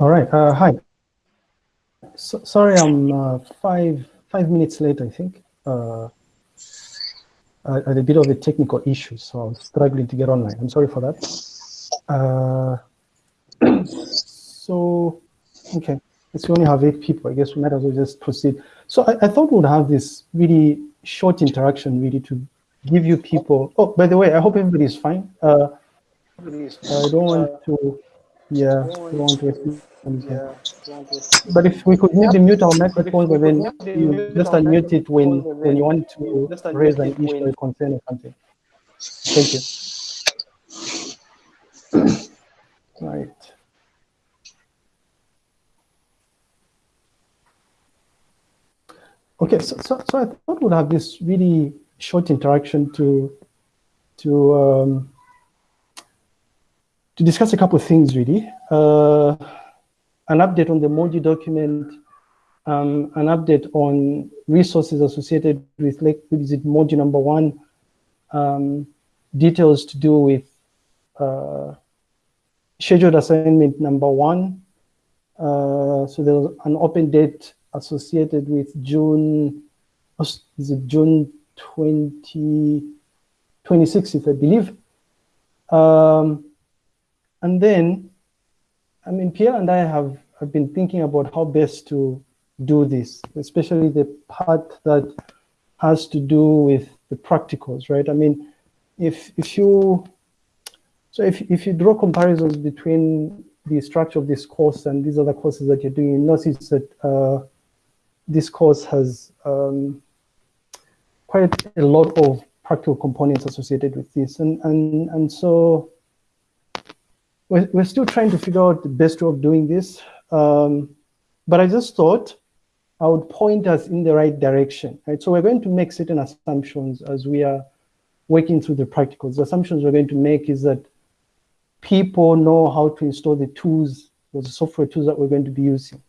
All right. Uh, hi. So, sorry, I'm uh, five five minutes late. I think. Uh, I had a bit of a technical issue, so I was struggling to get online. I'm sorry for that. Uh, so, okay, since we only have eight people, I guess we might as well just proceed. So I, I thought we'd have this really short interaction, really, to give you people. Oh, by the way, I hope everybody's fine. Uh, I don't want to. Yeah, want to. Yeah. But if we could maybe mute our microphones and then you just unmute it when, when you want to raise an issue or concern or something. Thank you. right. Okay, so, so, so I thought we'd have this really short interaction to to um, to discuss a couple of things really. Uh, an update on the Moji document, um, an update on resources associated with Lake Visit Moji number one, um, details to do with uh, scheduled assignment number one. Uh, so there was an open date associated with June, is it June 20, 26th, I believe. Um, and then I mean, Pierre and I have, have been thinking about how best to do this, especially the part that has to do with the practicals, right? I mean, if if you so if if you draw comparisons between the structure of this course and these other courses that you're doing, notice that uh, this course has um, quite a lot of practical components associated with this, and and and so we're, we're still trying to figure out the best way of doing this. Um, but I just thought I would point us in the right direction, right? So we're going to make certain assumptions as we are working through the practicals. The assumptions we're going to make is that people know how to install the tools, or the software tools that we're going to be using,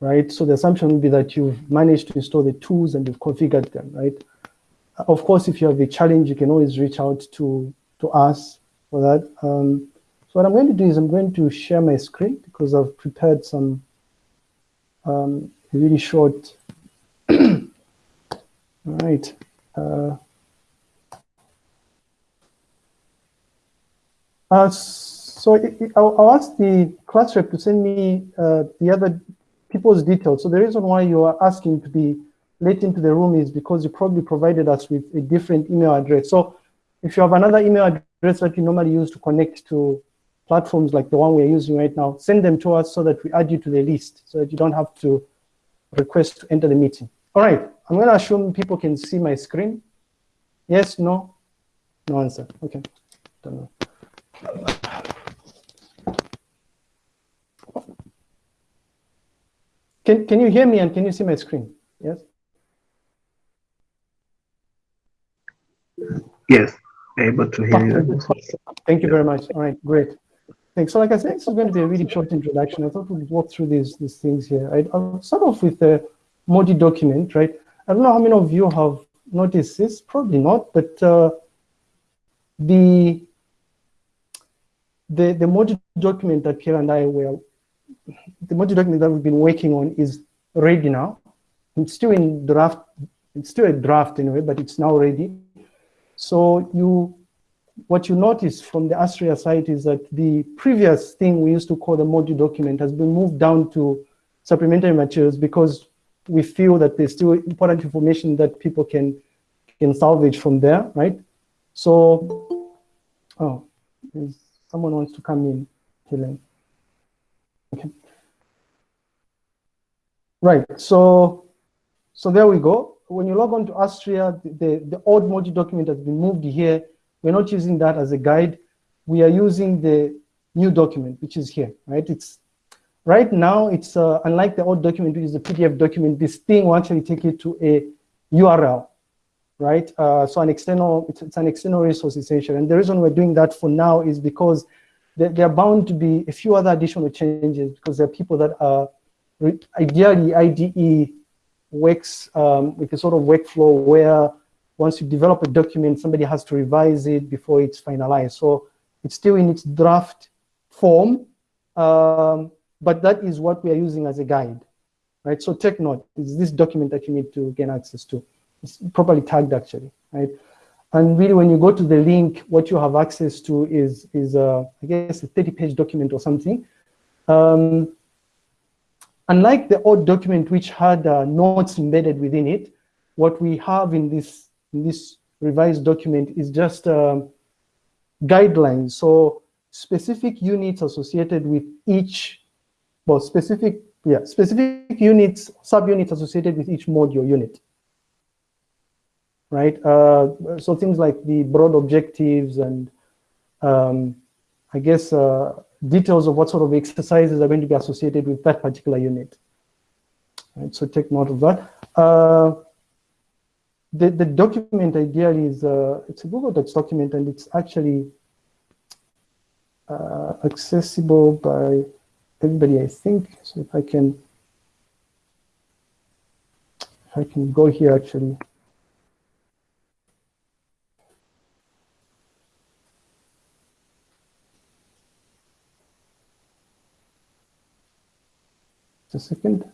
right? So the assumption would be that you've managed to install the tools and you've configured them, right? Of course, if you have a challenge, you can always reach out to, to us for that. Um, so what I'm going to do is I'm going to share my screen because I've prepared some um, really short, right. Uh, uh, so I'll, I'll, ask the class rep to send me uh, the other people's details. So the reason why you are asking to be let into the room is because you probably provided us with a different email address. So if you have another email address that you normally use to connect to platforms like the one we're using right now, send them to us so that we add you to the list so that you don't have to request to enter the meeting. All right, I'm going to assume people can see my screen. Yes, no? No answer. Okay. Don't know. Can, can you hear me and can you see my screen? Yes? Yes able to hear you. Thank you very much. All right, great. Thanks. So like I said, this is going to be a really short introduction. I thought we'd walk through these, these things here. I, will start off with the Modi document, right? I don't know how many of you have noticed this, probably not, but uh, the, the, the Moji document that Pierre and I were, the Modi document that we've been working on is ready now. It's still in draft, it's still a draft anyway, but it's now ready. So you, what you notice from the Astrea site is that the previous thing we used to call the Moji document has been moved down to supplementary materials because we feel that there's still important information that people can, can salvage from there, right? So, oh, someone wants to come in, Helen. Okay. Right, so, so there we go when you log on to Astrea, the, the old Moji document has been moved here. We're not using that as a guide. We are using the new document, which is here, right? It's Right now, it's uh, unlike the old document, which is a PDF document, this thing will actually take you to a URL, right? Uh, so an external, it's, it's, an external resource essentially. And the reason we're doing that for now is because there, there are bound to be a few other additional changes because there are people that are ideally IDE works um, with a sort of workflow where once you develop a document, somebody has to revise it before it's finalized. So it's still in its draft form, um, but that is what we are using as a guide, right? So take note, is this document that you need to gain access to. It's properly tagged actually, right? And really when you go to the link, what you have access to is, is uh, I guess a 30 page document or something. Um, unlike the old document which had uh, notes embedded within it, what we have in this, in this revised document is just um, guidelines. So specific units associated with each, well, specific, yeah, specific units, subunits associated with each module unit. Right? Uh, so things like the broad objectives and um, I guess uh, details of what sort of exercises are going to be associated with that particular unit. Right, so take note of that. Uh, the, the document ideally is, uh, it's a Google Docs document and it's actually uh, accessible by everybody, I think. So if I can, if I can go here actually. Just a second.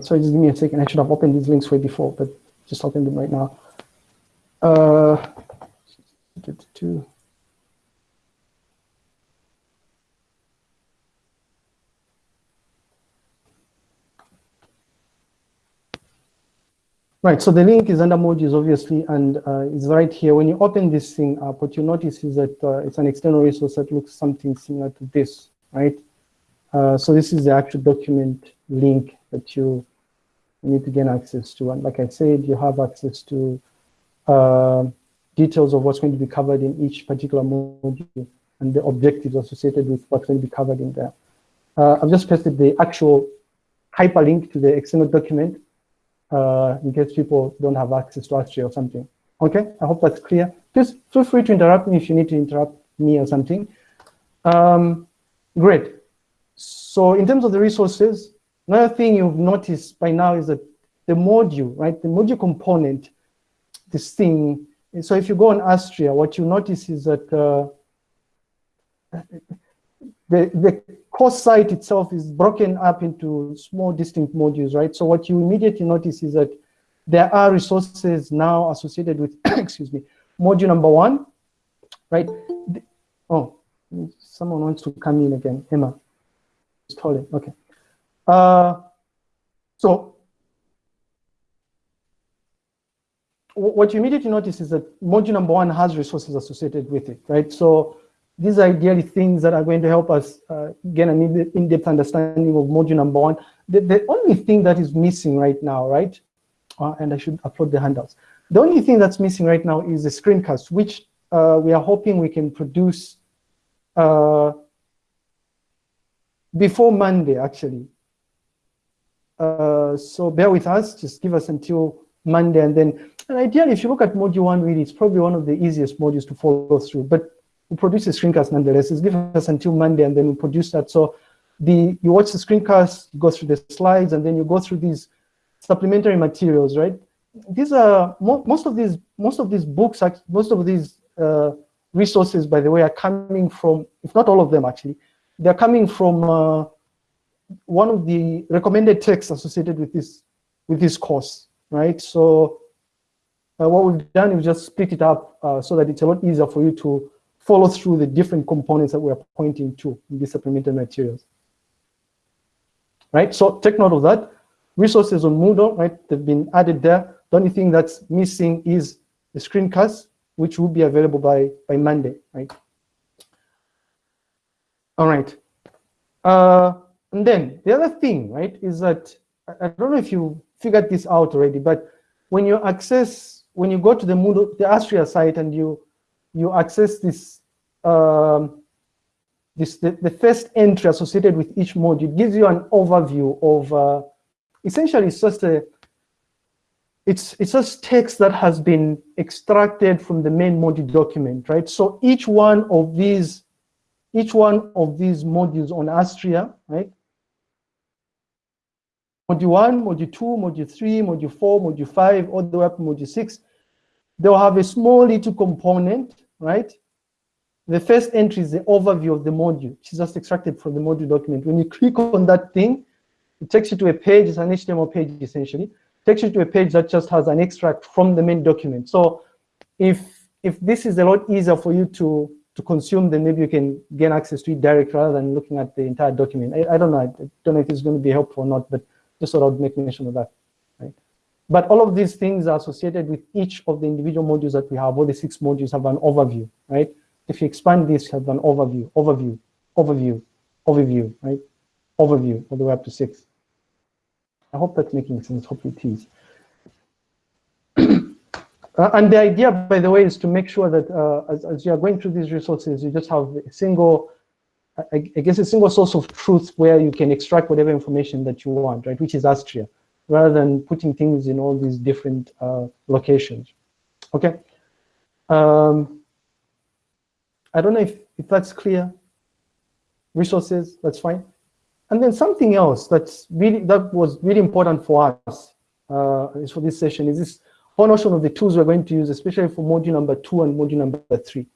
sorry, just give me a second. I should have opened these links way before, but just opened them right now. Uh, two. Right, so the link is under modules, obviously, and uh, it's right here. When you open this thing up, what you notice is that uh, it's an external resource that looks something similar to this, right? Uh, so this is the actual document link that you need to gain access to. And like I said, you have access to uh, details of what's going to be covered in each particular module and the objectives associated with what's going to be covered in there. Uh, I've just pasted the actual hyperlink to the external document uh, in case people don't have access to Astria or something. Okay, I hope that's clear. Please feel free to interrupt me if you need to interrupt me or something. Um, great. So in terms of the resources, Another thing you've noticed by now is that the module, right, the module component, this thing, so if you go on Astria, what you notice is that uh, the, the course site itself is broken up into small distinct modules, right? So what you immediately notice is that there are resources now associated with, excuse me, module number one, right? Oh, someone wants to come in again, Emma. It's okay. Uh, so what you immediately notice is that module number one has resources associated with it, right? So these are ideally things that are going to help us uh, gain an in-depth understanding of module number one. The, the, only thing that is missing right now, right? Uh, and I should upload the handouts. The only thing that's missing right now is the screencast, which uh, we are hoping we can produce uh, before Monday, actually. Uh, so bear with us, just give us until Monday and then, and ideally, if you look at module one, really, it's probably one of the easiest modules to follow through, but we produce a screencast nonetheless. It's given us until Monday and then we produce that. So the you watch the screencast, you go through the slides, and then you go through these supplementary materials, right? These are, most of these, most of these books, most of these uh, resources, by the way, are coming from, if not all of them actually, they're coming from uh, one of the recommended texts associated with this with this course, right? So uh, what we've done is just split it up uh, so that it's a lot easier for you to follow through the different components that we're pointing to in these supplementary materials. Right, so take note of that. Resources on Moodle, right, they've been added there. The only thing that's missing is the screencast, which will be available by, by Monday, right? All right. Uh, and then the other thing, right, is that I don't know if you figured this out already, but when you access, when you go to the Moodle, the Astria site and you you access this um, this the, the first entry associated with each module, it gives you an overview of uh, essentially it's just a it's it's just text that has been extracted from the main module document, right? So each one of these each one of these modules on Astria, right, module one, module two, module three, module four, module five, all the way up to module six, they'll have a small little component, right? The first entry is the overview of the module, which is just extracted from the module document. When you click on that thing, it takes you to a page, it's an HTML page essentially, it takes you to a page that just has an extract from the main document. So if if this is a lot easier for you to to consume, then maybe you can gain access to it direct rather than looking at the entire document. I, I don't know. I don't know if it's going to be helpful or not, but just sort of make mention of that. But all of these things are associated with each of the individual modules that we have. All the six modules have an overview, right? If you expand this, you have an overview, overview, overview, overview, right? Overview all the way up to six. I hope that's making sense. Hopefully it is. Uh, and the idea, by the way, is to make sure that uh, as, as, you are going through these resources, you just have a single, I, I, guess a single source of truth where you can extract whatever information that you want, right, which is Astria, rather than putting things in all these different uh, locations. Okay. Um, I don't know if, if that's clear. Resources, that's fine. And then something else that's really that was really important for us uh, is for this session is this whole notion of the tools we're going to use, especially for module number two and module number three.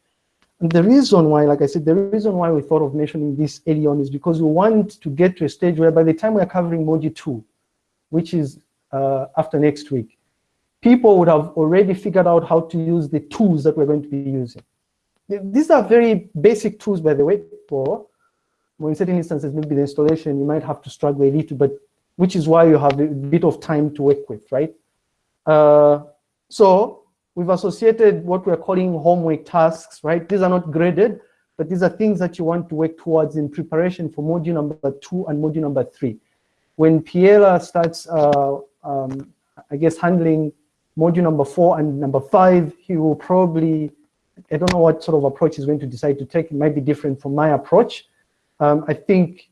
And the reason why, like I said, the reason why we thought of mentioning this early on is because we want to get to a stage where by the time we're covering module two, which is uh, after next week, people would have already figured out how to use the tools that we're going to be using. These are very basic tools, by the way, for well, in certain instances, maybe the installation, you might have to struggle a little, but which is why you have a bit of time to work with, right? Uh, so we've associated what we're calling homework tasks, right? These are not graded, but these are things that you want to work towards in preparation for module number two and module number three. When Piela starts, uh, um, I guess, handling module number four and number five, he will probably, I don't know what sort of approach he's going to decide to take. It might be different from my approach. Um, I think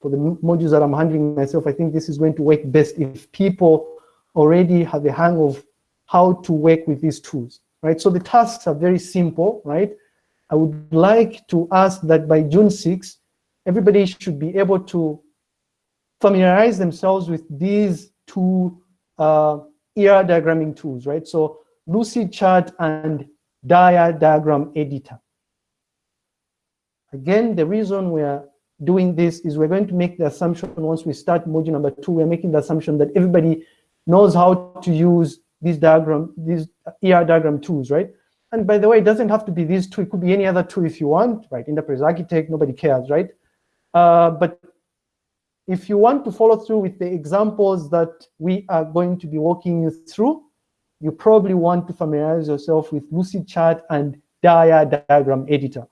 for the modules that I'm handling myself, I think this is going to work best if people already have a hang of how to work with these tools, right? So the tasks are very simple, right? I would like to ask that by June 6, everybody should be able to familiarize themselves with these two uh, ER diagramming tools, right? So Lucidchart and Dia diagram editor. Again, the reason we're doing this is we're going to make the assumption once we start module number two, we're making the assumption that everybody knows how to use these diagram, these ER diagram tools, right? And by the way, it doesn't have to be these two. It could be any other two if you want, right? Enterprise Architect, nobody cares, right? Uh, but if you want to follow through with the examples that we are going to be walking you through, you probably want to familiarize yourself with Lucid Lucidchart and Dia diagram editor.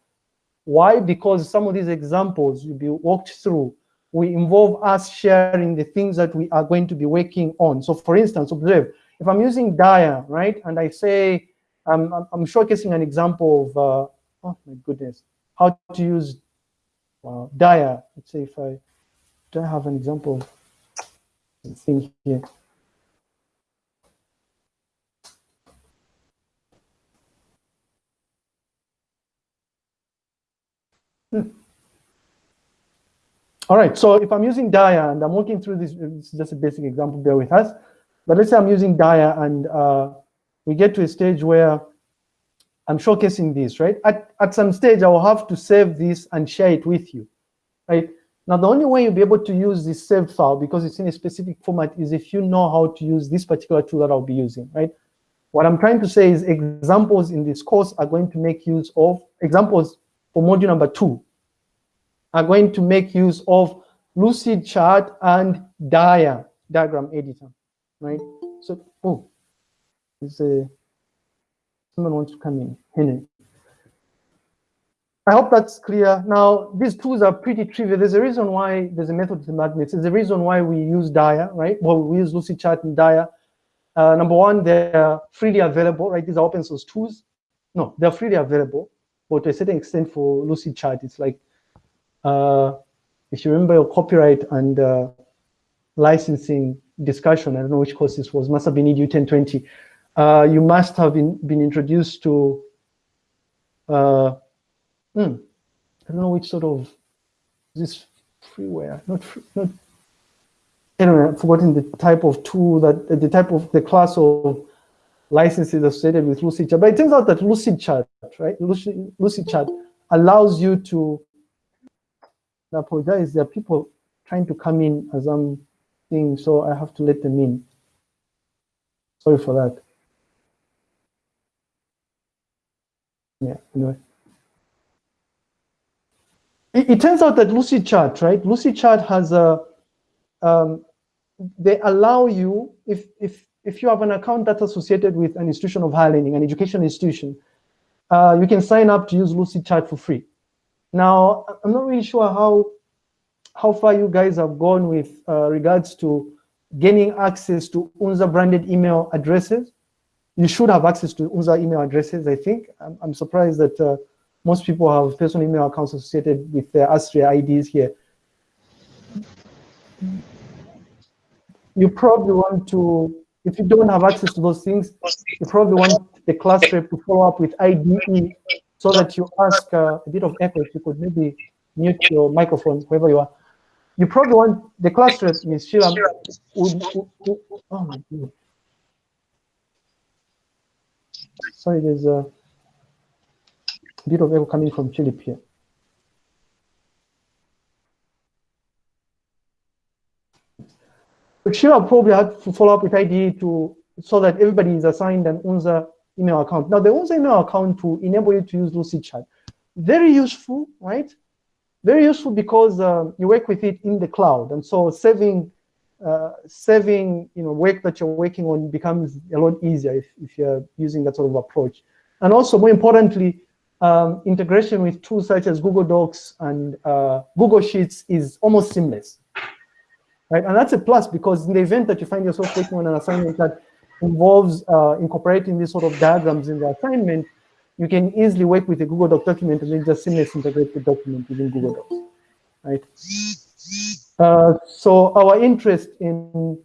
Why? Because some of these examples will be walked through we involve us sharing the things that we are going to be working on. So for instance, observe, if I'm using Dia, right, and I say, I'm, I'm showcasing an example of, uh, oh my goodness, how to use uh, Dia. Let's say if I, do I have an example thing here? Hmm. All right, so if I'm using Dia and I'm working through this, this is just a basic example, bear with us. But let's say I'm using Dia and uh, we get to a stage where I'm showcasing this, right? At, at some stage, I will have to save this and share it with you, right? Now, the only way you'll be able to use this saved file because it's in a specific format is if you know how to use this particular tool that I'll be using, right? What I'm trying to say is examples in this course are going to make use of examples for module number two, are going to make use of Lucidchart and Dia diagram editor, right? So, oh, is a someone wants to come in. Henry. I hope that's clear. Now, these tools are pretty trivial. There's a reason why there's a method to the madness. There's a reason why we use Dia, right? Well, we use Lucidchart and Dia. Uh, number one, they're freely available, right? These are open source tools. No, they're freely available, but to a certain extent for Lucidchart, it's like uh, if you remember your copyright and uh, licensing discussion, I don't know which course this was, must have been EDU 1020, uh, you must have been, been introduced to, hmm, I don't know which sort of, this freeware, not, not anyway, I've forgotten the type of tool that, the type of the class of licenses associated with Lucidchart. But it turns out that Lucidchart, right? Lucid, Lucidchart allows you to, I apologize, there are people trying to come in as I'm seeing, so I have to let them in. Sorry for that. Yeah, anyway. It, it turns out that Lucidchart, right? Lucidchart has a, um, they allow you, if, if, if you have an account that's associated with an institution of higher learning, an education institution, uh, you can sign up to use Lucidchart for free. Now, I'm not really sure how, how far you guys have gone with uh, regards to gaining access to UNZA branded email addresses. You should have access to UNZA email addresses, I think. I'm, I'm surprised that uh, most people have personal email accounts associated with their Astria IDs here. You probably want to, if you don't have access to those things, you probably want the class rep to follow up with IDE so that you ask uh, a bit of effort. You could maybe mute your microphone, wherever you are. You probably want the class rep, Ms. Sheila. Would, would, would, oh my God. Sorry, there's a bit of echo coming from Philip here. But Sheila probably had to follow up with IDE to so that everybody is assigned an UNZA email account. Now, the UNZA email account to enable you to use Lucidchart, very useful, right? Very useful because uh, you work with it in the cloud, and so saving uh, saving you know work that you're working on becomes a lot easier if, if you're using that sort of approach. And also, more importantly, um, integration with tools such as Google Docs and uh, Google Sheets is almost seamless. Right? And that's a plus because in the event that you find yourself working on an assignment that involves uh, incorporating these sort of diagrams in the assignment, you can easily work with a Google Doc document and then just seamlessly integrate the document within Google Docs, right? Uh, so our interest in,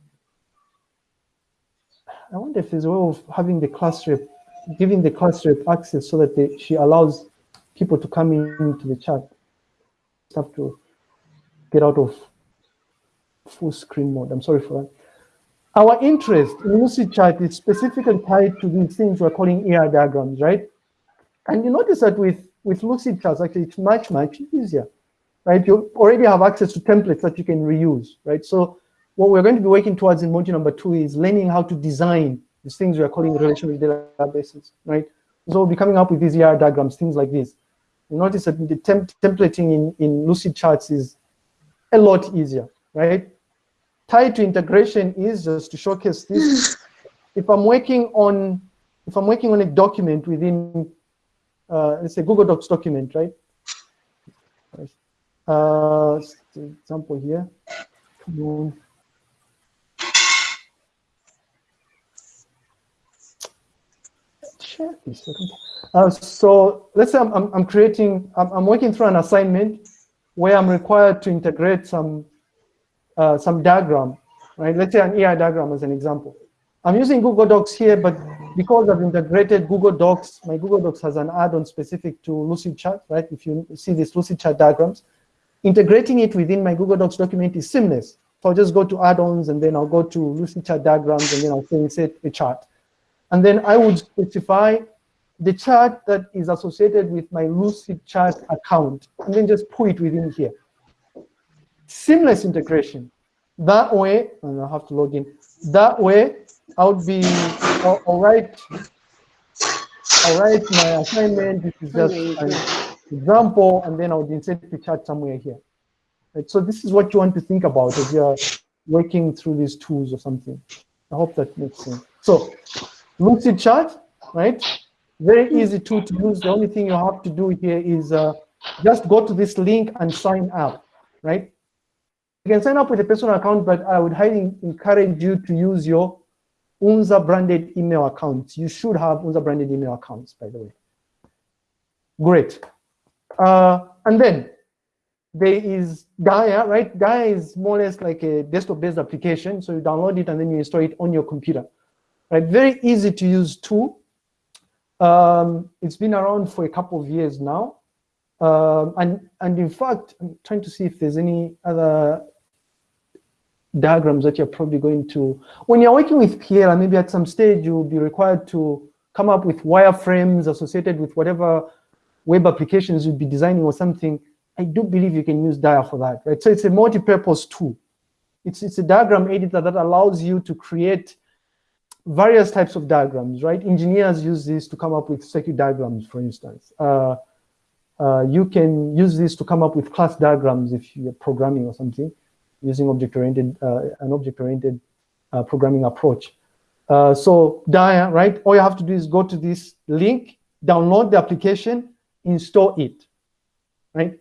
I wonder if there's a way of having the class rep giving the rep access so that they, she allows people to come into the chat. Have to get out of full screen mode. I'm sorry for that. Our interest in Lucidchart is specifically tied to these things we're calling ER diagrams, right? And you notice that with, with Lucidchart, actually, it's much, much easier, right? You already have access to templates that you can reuse, right? So what we're going to be working towards in module number two is learning how to design these things we are calling relational databases, right? So we'll be coming up with these ER diagrams, things like this. You notice that the temp templating in, in Lucidcharts is a lot easier, right? Tied to integration is just to showcase this. if I'm working on, if I'm working on a document within, uh, let's say Google Docs document, right? Uh, example here. Come on. Share this. Uh, so let's say I'm, I'm, I'm creating, I'm, I'm, working through an assignment where I'm required to integrate some, uh, some diagram, right? Let's say an AI diagram as an example. I'm using Google Docs here, but because I've integrated Google Docs, my Google Docs has an add-on specific to Lucidchart, right? If you see these Lucidchart diagrams, integrating it within my Google Docs document is seamless. So I'll just go to add-ons and then I'll go to Lucidchart diagrams and then I'll insert a chart. And then I would specify the chart that is associated with my Lucidchart account, and then just put it within here. Seamless integration. That way, and I have to log in. That way, I would be, I'll, I'll write, I'll write my assignment. This is just an example, and then I would insert the chart somewhere here. Right, so this is what you want to think about as you're working through these tools or something. I hope that makes sense. So Lucidchart, right? Very easy tool to use. The only thing you have to do here is uh, just go to this link and sign up, right? You can sign up with a personal account, but I would highly encourage you to use your UNZA branded email accounts. You should have UNZA branded email accounts, by the way. Great. Uh, and then there is Dia, right? Dia is more or less like a desktop-based application. So you download it and then you install it on your computer right? Very easy to use tool. Um, it's been around for a couple of years now. Um, and, and in fact, I'm trying to see if there's any other diagrams that you're probably going to, when you're working with PL, maybe at some stage you'll be required to come up with wireframes associated with whatever web applications you'll be designing or something. I do believe you can use Dia for that, right? So it's a multi-purpose tool. It's, it's a diagram editor that allows you to create various types of diagrams, right? Engineers use this to come up with circuit diagrams, for instance. Uh, uh, you can use this to come up with class diagrams if you're programming or something using object-oriented, uh, an object-oriented uh, programming approach. Uh, so Dia, right? All you have to do is go to this link, download the application, install it, right?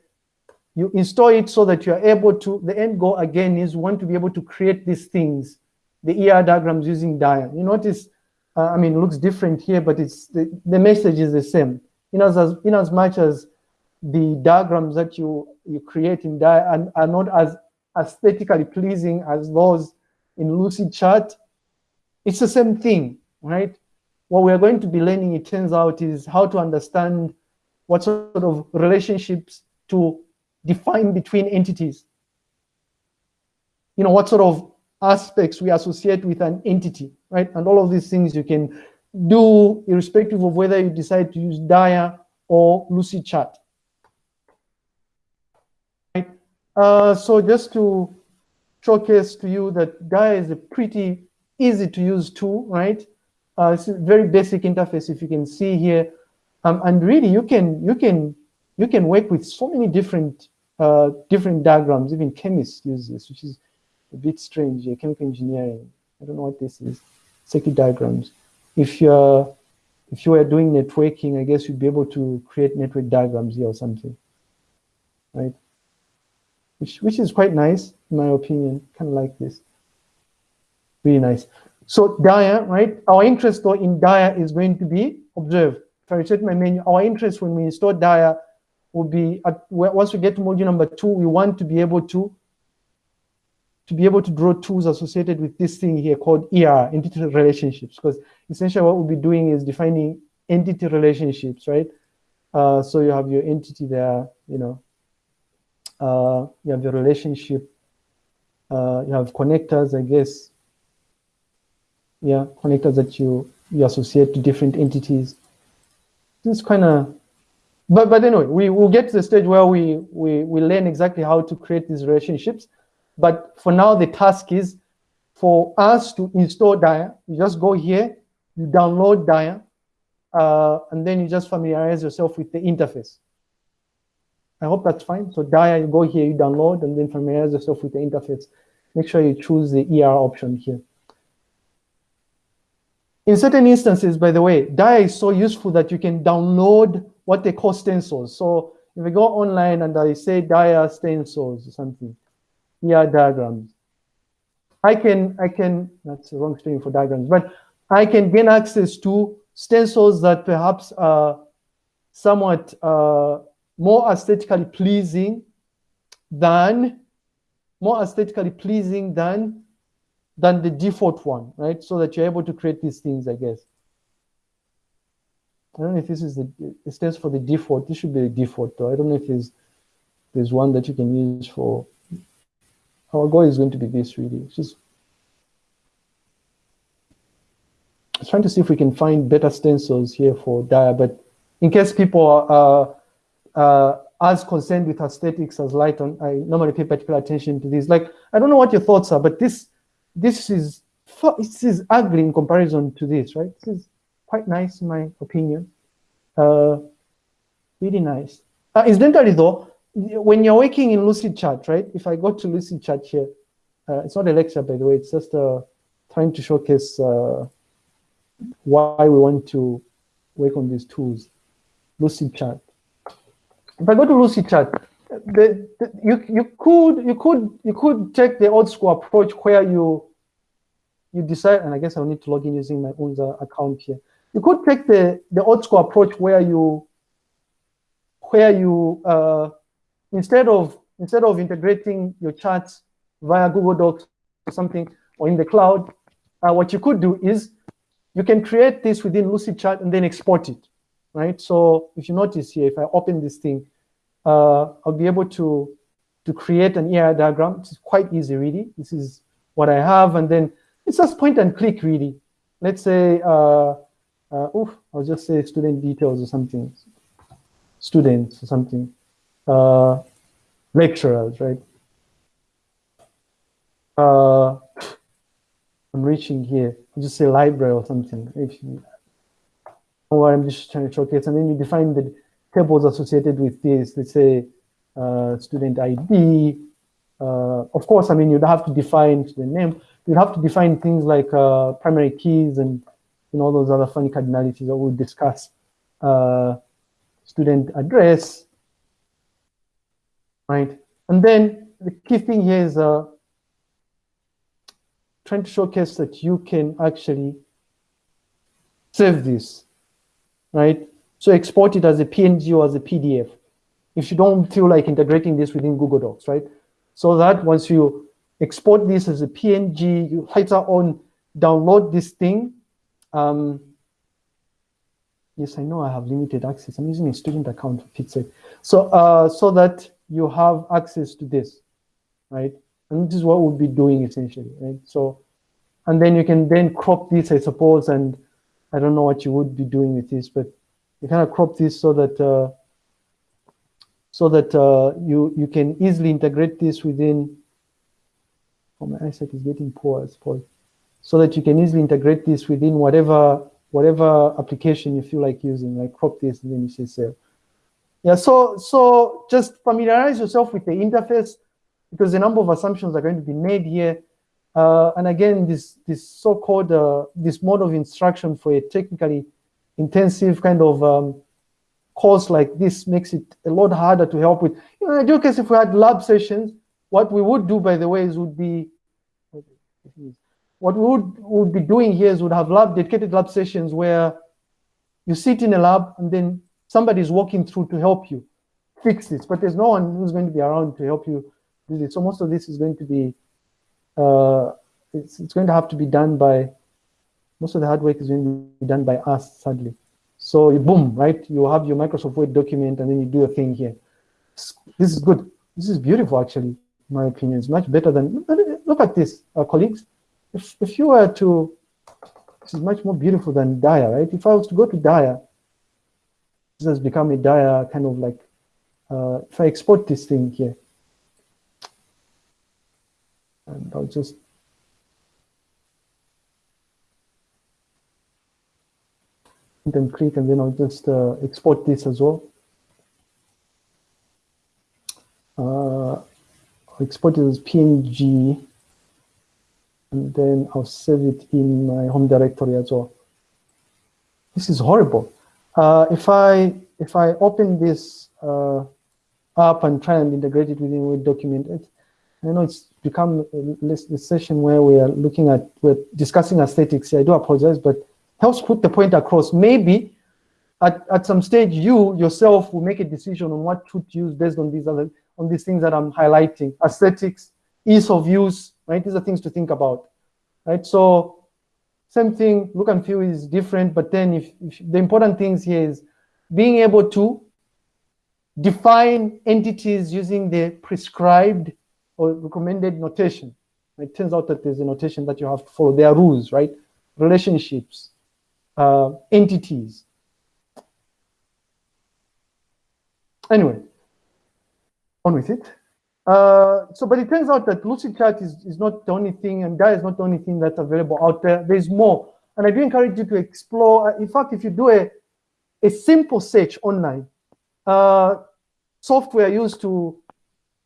You install it so that you are able to, the end goal again is want to be able to create these things, the ER diagrams using Dia. You notice, uh, I mean, looks different here, but it's the, the message is the same. In as, in as much as the diagrams that you, you create in Dia are, are not as aesthetically pleasing as those in Lucid Lucidchart, it's the same thing, right? What we're going to be learning, it turns out, is how to understand what sort of relationships to define between entities. You know, what sort of aspects we associate with an entity, right? And all of these things you can do irrespective of whether you decide to use Dia or Lucidchart. Uh, so just to showcase to you that Dia is a pretty easy to use tool, right? Uh, it's a very basic interface if you can see here. Um, and really you can you can you can work with so many different uh, different diagrams, even chemists use this, which is a bit strange, yeah, chemical engineering. I don't know what this is, circuit diagrams. If you're if you were doing networking, I guess you'd be able to create network diagrams here or something, right? which, which is quite nice, in my opinion, kind of like this. Really nice. So Dia, right? Our interest though in Dia is going to be, observe, if I reset my menu, our interest when we install Dia will be, at, once we get to module number two, we want to be able to to be able to draw tools associated with this thing here called ER, entity relationships, because essentially what we'll be doing is defining entity relationships, right? Uh, so you have your entity there, you know, uh, you have your relationship, uh, you have connectors, I guess. Yeah, connectors that you, you associate to different entities. This kind of, but, but anyway, we will get to the stage where we, we, we learn exactly how to create these relationships. But for now, the task is for us to install Dia. You just go here, you download Dia, uh, and then you just familiarize yourself with the interface. I hope that's fine. So Dia, you go here, you download, and then familiarize yourself with the interface. Make sure you choose the ER option here. In certain instances, by the way, Dia is so useful that you can download what they call stencils. So if I go online and I say Dia stencils or something, ER diagrams, I can, I can, that's the wrong string for diagrams, but I can gain access to stencils that perhaps are somewhat uh, more aesthetically pleasing than more aesthetically pleasing than than the default one, right? So that you're able to create these things, I guess. I don't know if this is the, it stands for the default. This should be the default though. I don't know if there's, there's one that you can use for, our goal is going to be this really. It's just, trying to see if we can find better stencils here for Dia, but in case people are, uh, as concerned with aesthetics as Lighton, I normally pay particular attention to this. Like, I don't know what your thoughts are, but this this is this is ugly in comparison to this, right? This is quite nice in my opinion. Uh, really nice. Uh, incidentally though, when you're working in Lucidchart, right? If I go to Lucidchart here, uh, it's not a lecture by the way, it's just uh, trying to showcase uh, why we want to work on these tools. Lucidchart. if I go to Lucidchart, the, the, you you could you could you could take the old school approach where you you decide, and I guess I'll need to log in using my own account here. You could take the the old school approach where you where you uh, instead of instead of integrating your charts via Google Docs or something or in the cloud, uh, what you could do is you can create this within Lucidchart and then export it right? So if you notice here, if I open this thing, uh, I'll be able to, to create an ER diagram. It's quite easy, really. This is what I have, and then it's just point and click really. Let's say, uh, uh, oof, I'll just say student details or something, students or something, uh, lecturers, right? Uh, I'm reaching here, I'll just say library or something. If you, or I'm just trying to showcase, and then you define the tables associated with this, let's say uh, student ID. Uh, of course, I mean, you'd have to define the name. You'd have to define things like uh, primary keys and you know, all those other funny cardinalities that we'll discuss. Uh, student address, right? And then the key thing here is uh, trying to showcase that you can actually save this, right? So export it as a PNG or as a PDF. If you don't feel like integrating this within Google Docs, right? So that once you export this as a PNG, you later on download this thing. Um, yes, I know I have limited access. I'm using a student account for Pixel. So, uh, so that you have access to this, right? And this is what we'll be doing essentially, right? So, and then you can then crop this, I suppose, and I don't know what you would be doing with this, but you kind of crop this so that uh, so that uh, you you can easily integrate this within. Oh, my eyesight is getting poor, I suppose. So that you can easily integrate this within whatever whatever application you feel like using, like crop this and then you say save. Yeah, so so just familiarize yourself with the interface because a number of assumptions are going to be made here. Uh, and again, this this so-called uh, this mode of instruction for a technically intensive kind of um, course like this makes it a lot harder to help with. You know, in ideal case, if we had lab sessions, what we would do, by the way, is would be, what we would, would be doing here is would have lab dedicated lab sessions where you sit in a lab and then somebody is walking through to help you fix this, but there's no one who's going to be around to help you do this. So most of this is going to be, uh, it's, it's going to have to be done by most of the hard work is going to be done by us, sadly. So you boom, right? You have your Microsoft Word document and then you do a thing here. This is good. This is beautiful, actually, in my opinion. It's much better than, look at this, uh, colleagues. If, if you were to, this is much more beautiful than Dia, right? If I was to go to Dia, this has become a dire kind of like, uh, if I export this thing here, and I'll just and click and then I'll just uh, export this as well. Uh, I'll export it as PNG and then I'll save it in my home directory as well. This is horrible. Uh, if I if I open this uh, up and try and integrate it within Word document, it, I know it's become a, session where we are looking at, we're discussing aesthetics. I do apologize, but helps put the point across. Maybe at, at some stage, you yourself will make a decision on what to use based on these other on these things that I'm highlighting. Aesthetics, ease of use, right? These are things to think about, right? So same thing, look and feel is different, but then if, if the important things here is being able to define entities using the prescribed or recommended notation. It turns out that there's a notation that you have to follow. There are rules, right? Relationships, uh, entities. Anyway, on with it. Uh, so, but it turns out that Lucidchart is, is not the only thing, and that is not the only thing that's available out there. There's more. And I do encourage you to explore. Uh, in fact, if you do a, a simple search online, uh, software used to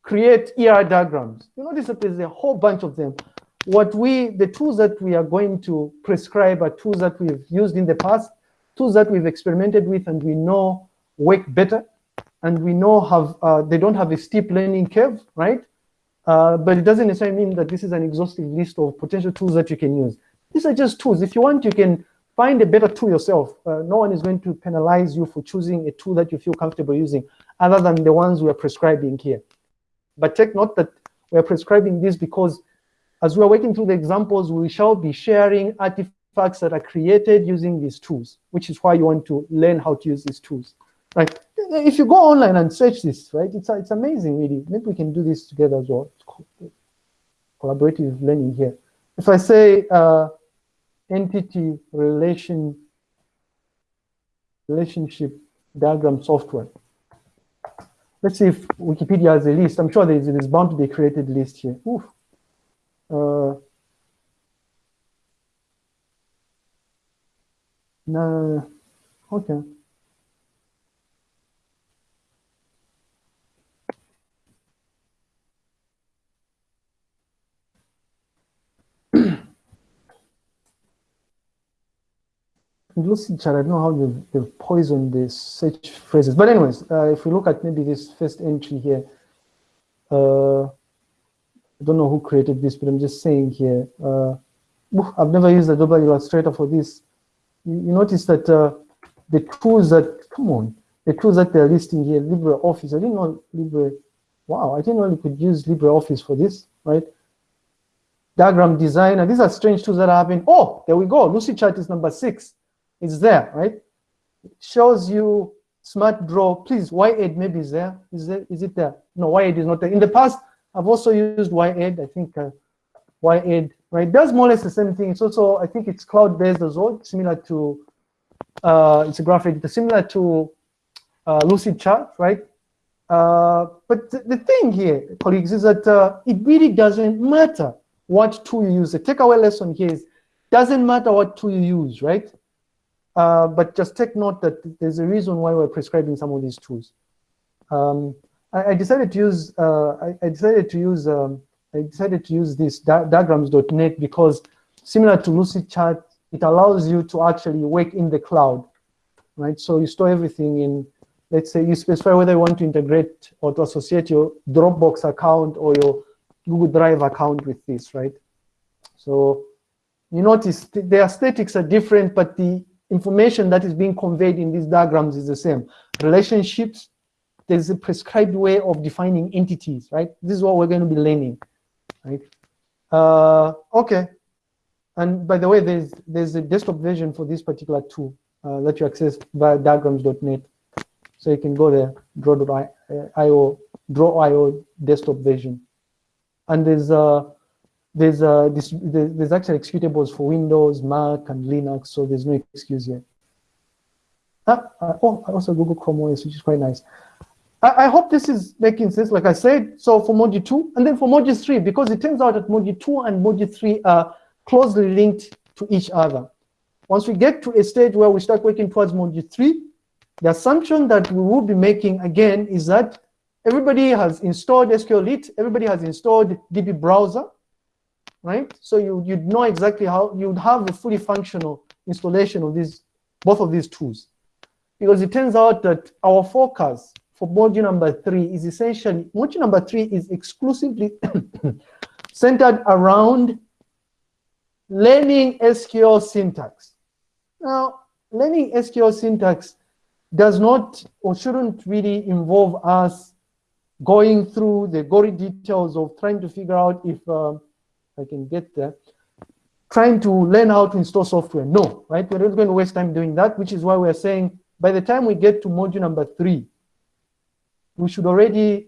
create ER diagrams, you notice that there's a whole bunch of them what we, the tools that we are going to prescribe are tools that we've used in the past, tools that we've experimented with and we know work better, and we know have uh, they don't have a steep learning curve, right? Uh, but it doesn't necessarily mean that this is an exhaustive list of potential tools that you can use. These are just tools. If you want, you can find a better tool yourself. Uh, no one is going to penalize you for choosing a tool that you feel comfortable using other than the ones we are prescribing here. But take note that we are prescribing this because as we are working through the examples, we shall be sharing artifacts that are created using these tools, which is why you want to learn how to use these tools. Right? If you go online and search this, right, it's, it's amazing, really. Maybe we can do this together as well. Collaborative learning here. if I say uh, entity relation relationship diagram software, let's see if Wikipedia has a list. I'm sure there's, there's bound to be a created list here. Oof. Uh, no, okay. Lucidchart, I don't know how they've, they've poisoned the search phrases. But anyways, uh, if we look at maybe this first entry here, uh, I don't know who created this, but I'm just saying here, uh, I've never used Adobe Illustrator for this. You, you notice that uh, the tools that, come on, the tools that they're listing here, LibreOffice, I didn't know Libre, wow, I didn't know you could use LibreOffice for this, right? Diagram designer, these are strange tools that happen. Oh, there we go, Lucidchart is number six. It's there, right? It shows you SmartDraw. Please, yEd maybe is there. Is there? Is it there? No, yEd is not there. In the past, I've also used yEd. I think uh, yEd, right? Does more or less the same thing. It's also, I think it's cloud-based as well, similar to, uh, it's a graphic, editor, similar to uh, Lucidchart, right? Uh, but th the thing here, colleagues, is that uh, it really doesn't matter what tool you use. The takeaway lesson here is, doesn't matter what tool you use, right? Uh, but just take note that there's a reason why we're prescribing some of these tools. Um, I, I, decided to use uh, I, I, decided to use um, I decided to use this di diagrams.net because similar to Lucidchart, it allows you to actually work in the cloud, right? So you store everything in, let's say you specify whether you want to integrate or to associate your Dropbox account or your Google Drive account with this, right? So you notice the aesthetics are different, but the information that is being conveyed in these diagrams is the same. Relationships, there's a prescribed way of defining entities, right? This is what we're going to be learning, right? Uh, okay. And by the way, there's there's a desktop version for this particular tool uh, that you access via diagrams.net. So you can go there, draw.io, draw.io desktop version. And there's uh, there's uh, this, there's actually executables for Windows, Mac, and Linux, so there's no excuse here. Ah, uh, oh, also Google Chrome OS, which is quite nice. I, I, hope this is making sense, like I said, so for module two, and then for module three, because it turns out that module two and module three are closely linked to each other. Once we get to a stage where we start working towards module three, the assumption that we will be making again is that everybody has installed SQLite, everybody has installed DB browser, right? So you, you'd know exactly how, you'd have a fully functional installation of these, both of these tools. Because it turns out that our focus for module number three is essentially, module number three is exclusively centered around learning SQL syntax. Now, learning SQL syntax does not or shouldn't really involve us going through the gory details of trying to figure out if um, I can get there, trying to learn how to install software. No, right? We're not going to waste time doing that, which is why we're saying by the time we get to module number three, we should already,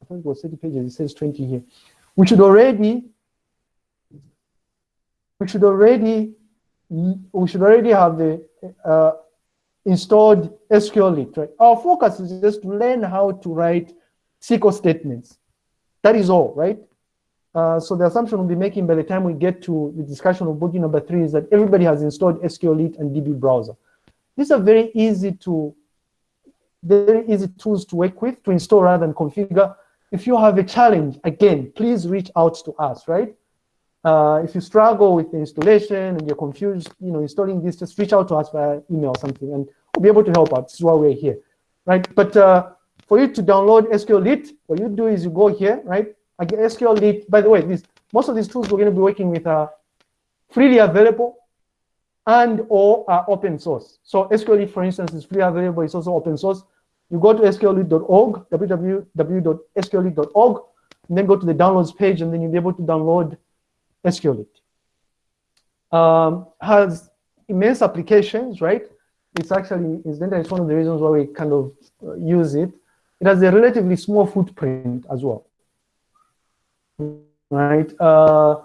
I think it was 30 pages, it says 20 here. We should already, we should already, we should already have the uh, installed SQLite, right? Our focus is just to learn how to write SQL statements. That is all, right? Uh, so the assumption we'll be making by the time we get to the discussion of module number three is that everybody has installed SQLite and DB browser. These are very easy to, very easy tools to work with, to install rather than configure. If you have a challenge, again, please reach out to us, right? Uh, if you struggle with the installation and you're confused, you know, installing this, just reach out to us via email or something, and we'll be able to help out. This is why we're here, right? But uh, for you to download SQLite, what you do is you go here, right? SQLite, by the way, this, most of these tools we're going to be working with are freely available and or are open source. So SQL SQLite, for instance, is freely available. It's also open source. You go to sqlite.org, www.sqlite.org, and then go to the downloads page, and then you'll be able to download SQLite. Um, has immense applications, right? It's actually, incidentally, it's one of the reasons why we kind of uh, use it. It has a relatively small footprint as well right? Uh,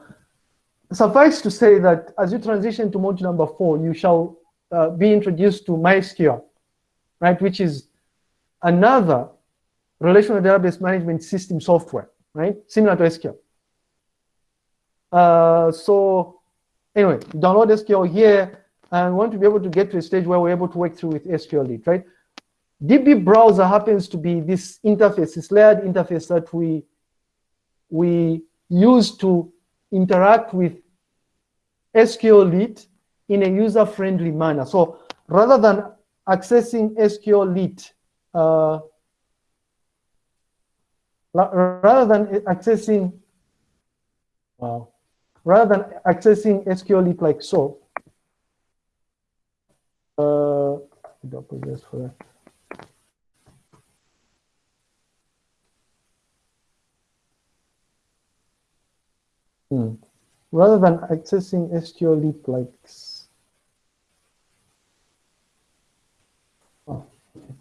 suffice to say that as you transition to module number four, you shall uh, be introduced to MySQL, right, which is another relational database management system software, right, similar to SQL. Uh, so anyway, download SQL here and want to be able to get to a stage where we're able to work through with SQLite, right? DB browser happens to be this interface, this layered interface that we we use to interact with SQL SQLite in a user-friendly manner. So rather than accessing SQLite, uh, rather than accessing, wow, rather than accessing SQLite like so, uh, for that. Hmm. Rather than accessing SQLite like oh, okay.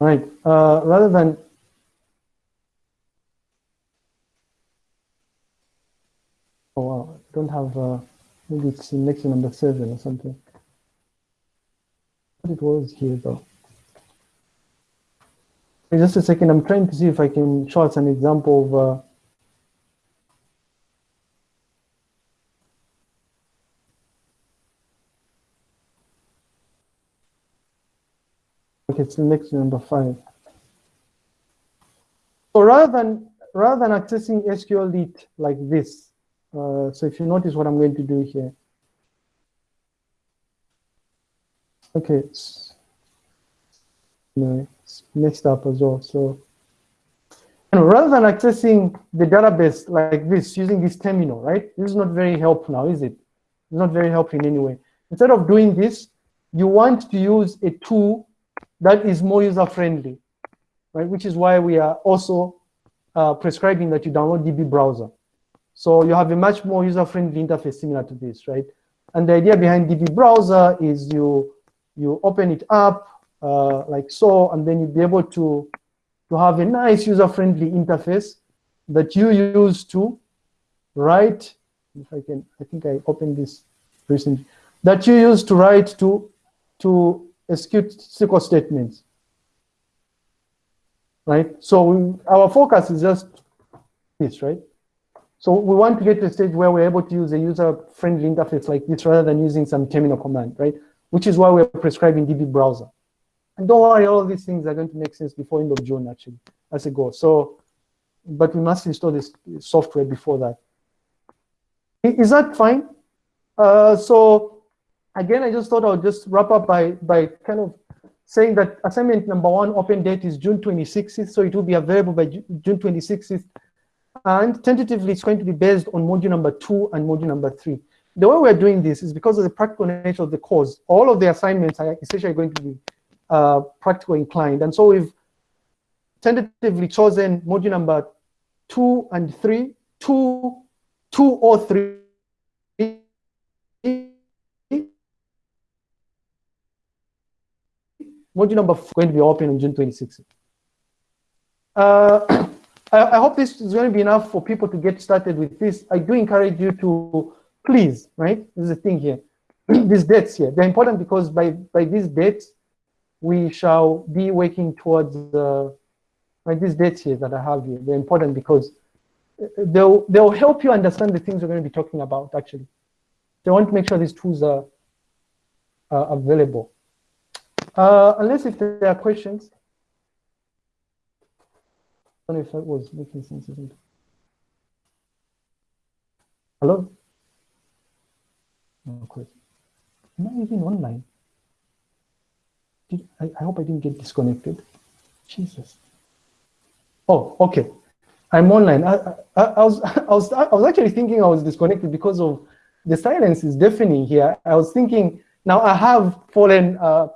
Right. Uh, rather than oh wow, I don't have uh, maybe it's in lecture number seven or something. But it was here though. Just a second, I'm trying to see if I can show us an example of uh, Okay, it's next number five. So rather than rather than accessing SQLite like this, uh, so if you notice what I'm going to do here. Okay, no, messed up as well. So and rather than accessing the database like this, using this terminal, right? This is not very helpful now, is it? It's not very helpful in any way. Instead of doing this, you want to use a tool that is more user-friendly, right? Which is why we are also uh, prescribing that you download DB browser. So you have a much more user-friendly interface similar to this, right? And the idea behind DB browser is you you open it up, uh, like so, and then you'd be able to, to have a nice user-friendly interface that you use to write, if I can, I think I opened this recently, that you use to write to, to execute SQL statements, right? So we, our focus is just this, right? So we want to get to a stage where we're able to use a user-friendly interface like this rather than using some terminal command, right? Which is why we're prescribing DB browser. And don't worry, all these things are going to make sense before end of June, actually, as a goal. So, but we must install this software before that. Is that fine? Uh, so again, I just thought I would just wrap up by, by kind of saying that assignment number one open date is June 26th, so it will be available by June 26th. And tentatively, it's going to be based on module number two and module number three. The way we're doing this is because of the practical nature of the course. All of the assignments are essentially going to be uh, practical inclined. And so we've tentatively chosen module number two and three, two, two or three. Module number four going to be open on June 26th. Uh, I, I hope this is going to be enough for people to get started with this. I do encourage you to please, right? This is the thing here. these dates here, they're important because by, by these dates, we shall be working towards uh, like these dates here that I have here. They're important because they'll they'll help you understand the things we're going to be talking about. Actually, they want to make sure these tools are uh, available. Uh, unless if there are questions. I don't know if that was making sense, isn't it? Hello? No question. Am I even online? Did, I, I hope I didn't get disconnected. Jesus. Oh, okay. I'm online. I, I, I, was, I, was, I was actually thinking I was disconnected because of the silence is deafening here. I was thinking, now I have fallen uh,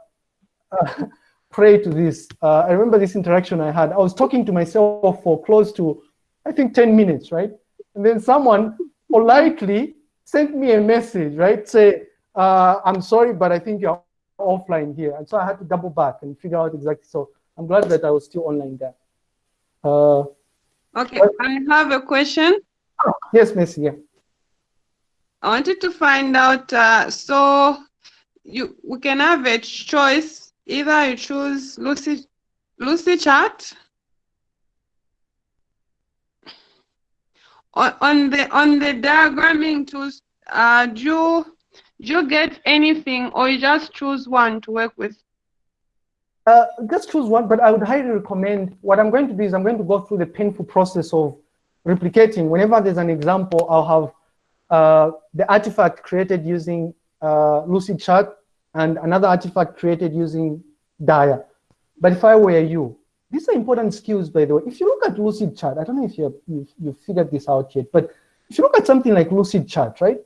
uh, prey to this. Uh, I remember this interaction I had. I was talking to myself for close to, I think, 10 minutes, right? And then someone politely sent me a message, right? Say, uh, I'm sorry, but I think you're offline here. And so I had to double back and figure out exactly. So I'm glad that I was still online there. Uh, Okay, I have a question. Oh, yes, Miss. Yeah. I wanted to find out. Uh, so you we can have a choice. Either you choose Lucy Lucy chat on, on the on the diagramming tools. Uh, do you do you get anything, or you just choose one to work with? Uh, just choose one, but I would highly recommend, what I'm going to do is I'm going to go through the painful process of replicating. Whenever there's an example, I'll have uh, the artifact created using uh, Lucidchart and another artifact created using Dia. But if I were you, these are important skills, by the way. If you look at Lucidchart, I don't know if you've, you've figured this out yet, but if you look at something like Lucidchart, right?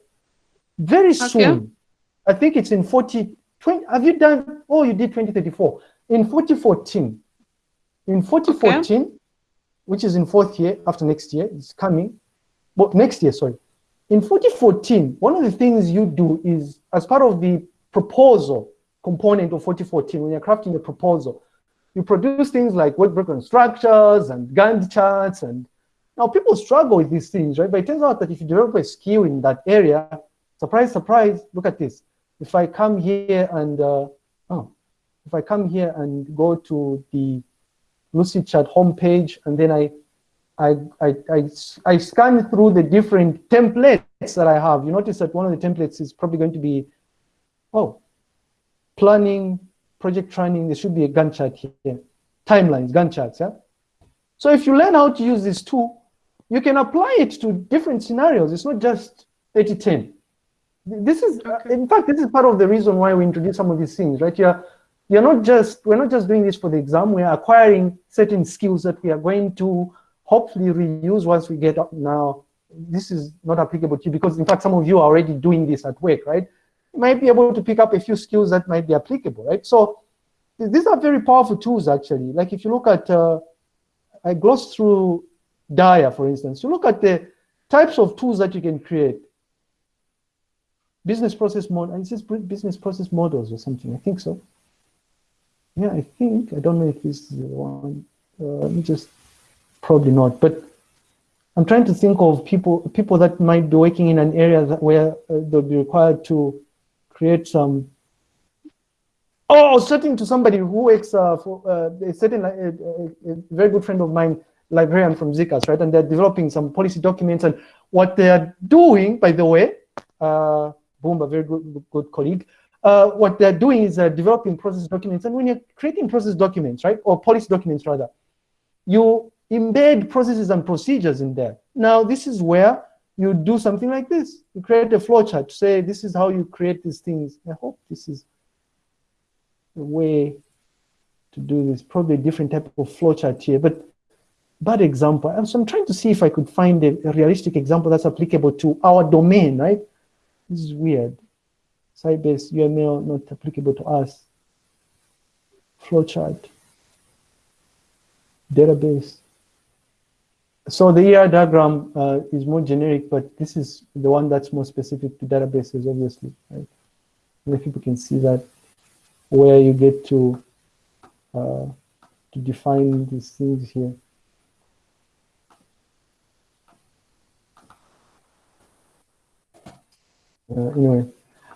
Very okay. soon, I think it's in 40, 20, have you done, oh, you did 2034. In 2014, in 2014, okay. which is in fourth year after next year, it's coming, but next year, sorry. In 2014, one of the things you do is, as part of the proposal component of 4014, when you're crafting a proposal, you produce things like work breakdown structures and Gantt charts. And now people struggle with these things, right? But it turns out that if you develop a skill in that area, surprise, surprise, look at this. If I come here and, uh, oh, if I come here and go to the Lucidchart homepage, and then I, I, I, I, I scan through the different templates that I have, you notice that one of the templates is probably going to be, oh, planning, project training, there should be a Gantt chart here. Timelines, Gantt charts, yeah? So if you learn how to use this tool, you can apply it to different scenarios. It's not just 80-10. This is, okay. in fact, this is part of the reason why we introduce some of these things, right? You're, you're not just, we're not just doing this for the exam, we're acquiring certain skills that we are going to hopefully reuse once we get up now. This is not applicable to you because in fact, some of you are already doing this at work, right? You might be able to pick up a few skills that might be applicable, right? So these are very powerful tools actually. Like if you look at, uh, I glossed through Dia, for instance, you look at the types of tools that you can create. Business process model, is this business process models or something? I think so. Yeah, I think, I don't know if this is the one. Uh, just, probably not. But I'm trying to think of people people that might be working in an area where uh, they'll be required to create some. Oh, certain to somebody who works uh, for uh, a certain uh, a, a, very good friend of mine, librarian from ZCAS, right? And they're developing some policy documents. And what they're doing, by the way, uh, Boom, a very good, good colleague, uh, what they're doing is uh, developing process documents. And when you're creating process documents, right, or policy documents rather, you embed processes and procedures in there. Now, this is where you do something like this. You create a flowchart to say, this is how you create these things. I hope this is a way to do this. Probably a different type of flowchart here, but bad example. So I'm trying to see if I could find a, a realistic example that's applicable to our domain, right? This is weird. Site-based UML not applicable to us. Flowchart. Database. So the ER diagram uh, is more generic, but this is the one that's more specific to databases, obviously. Right? If people can see that, where you get to uh, to define these things here. Uh, anyway,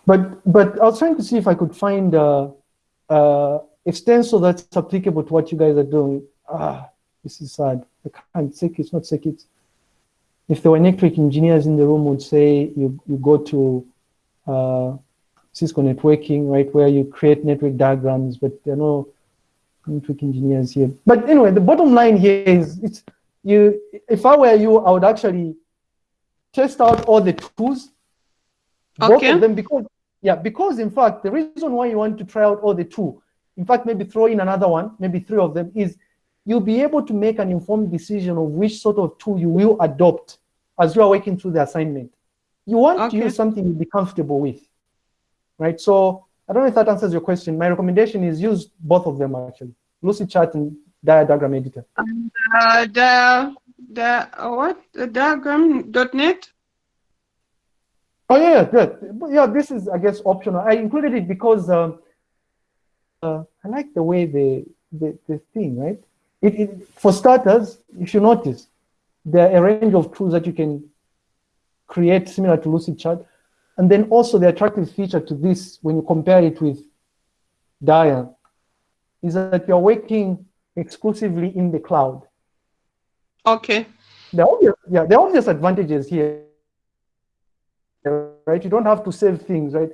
but but I was trying to see if I could find a, a extensor that's applicable to what you guys are doing. Ah, this is sad. I can't say it's not circuits. If there were network engineers in the room, would say you you go to uh, Cisco networking, right, where you create network diagrams, but there are no network engineers here. But anyway, the bottom line here is it's you. If I were you, I would actually test out all the tools Okay. Both of them because yeah, because in fact the reason why you want to try out all the two, in fact maybe throw in another one, maybe three of them, is you'll be able to make an informed decision of which sort of tool you will adopt as you are working through the assignment. You want okay. to use something you'll be comfortable with, right? So I don't know if that answers your question. My recommendation is use both of them actually, Lucidchart and Diagram Editor. And uh, the the what the diagram.net Oh yeah, good. Yeah, this is I guess optional. I included it because um, uh, I like the way the the, the thing right. It, it, for starters, if you notice, there are a range of tools that you can create similar to Lucidchart. And then also the attractive feature to this, when you compare it with Dia, is that you're working exclusively in the cloud. Okay. The obvious, yeah, the obvious advantages here, right? You don't have to save things, right?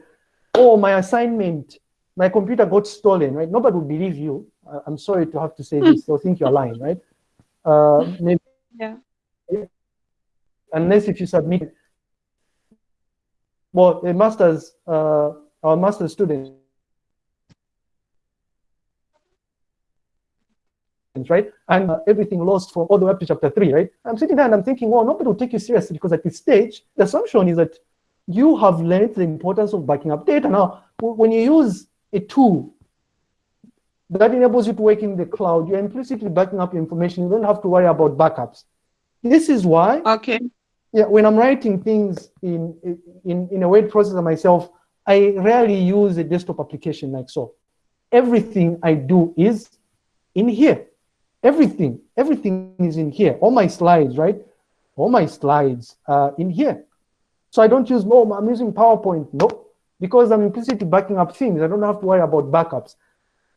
Oh, my assignment, my computer got stolen, right? Nobody will believe you. I'm sorry to have to say this. They'll think you're lying, right? Uh, maybe, Yeah. unless if you submit. Well, a master's, uh, our master's student, right? And uh, everything lost from all the way up to chapter three, right? I'm sitting there and I'm thinking, well, nobody will take you seriously because at this stage, the assumption is that you have learned the importance of backing up data. Now, when you use a tool that enables you to work in the cloud, you're implicitly backing up your information. You don't have to worry about backups. This is why Okay. yeah, when I'm writing things in, in, in a word processor myself, I rarely use a desktop application like so. Everything I do is in here. Everything, everything is in here. All my slides, right? All my slides are in here. So I don't use, no, I'm using PowerPoint. No, because I'm implicitly backing up things. I don't have to worry about backups.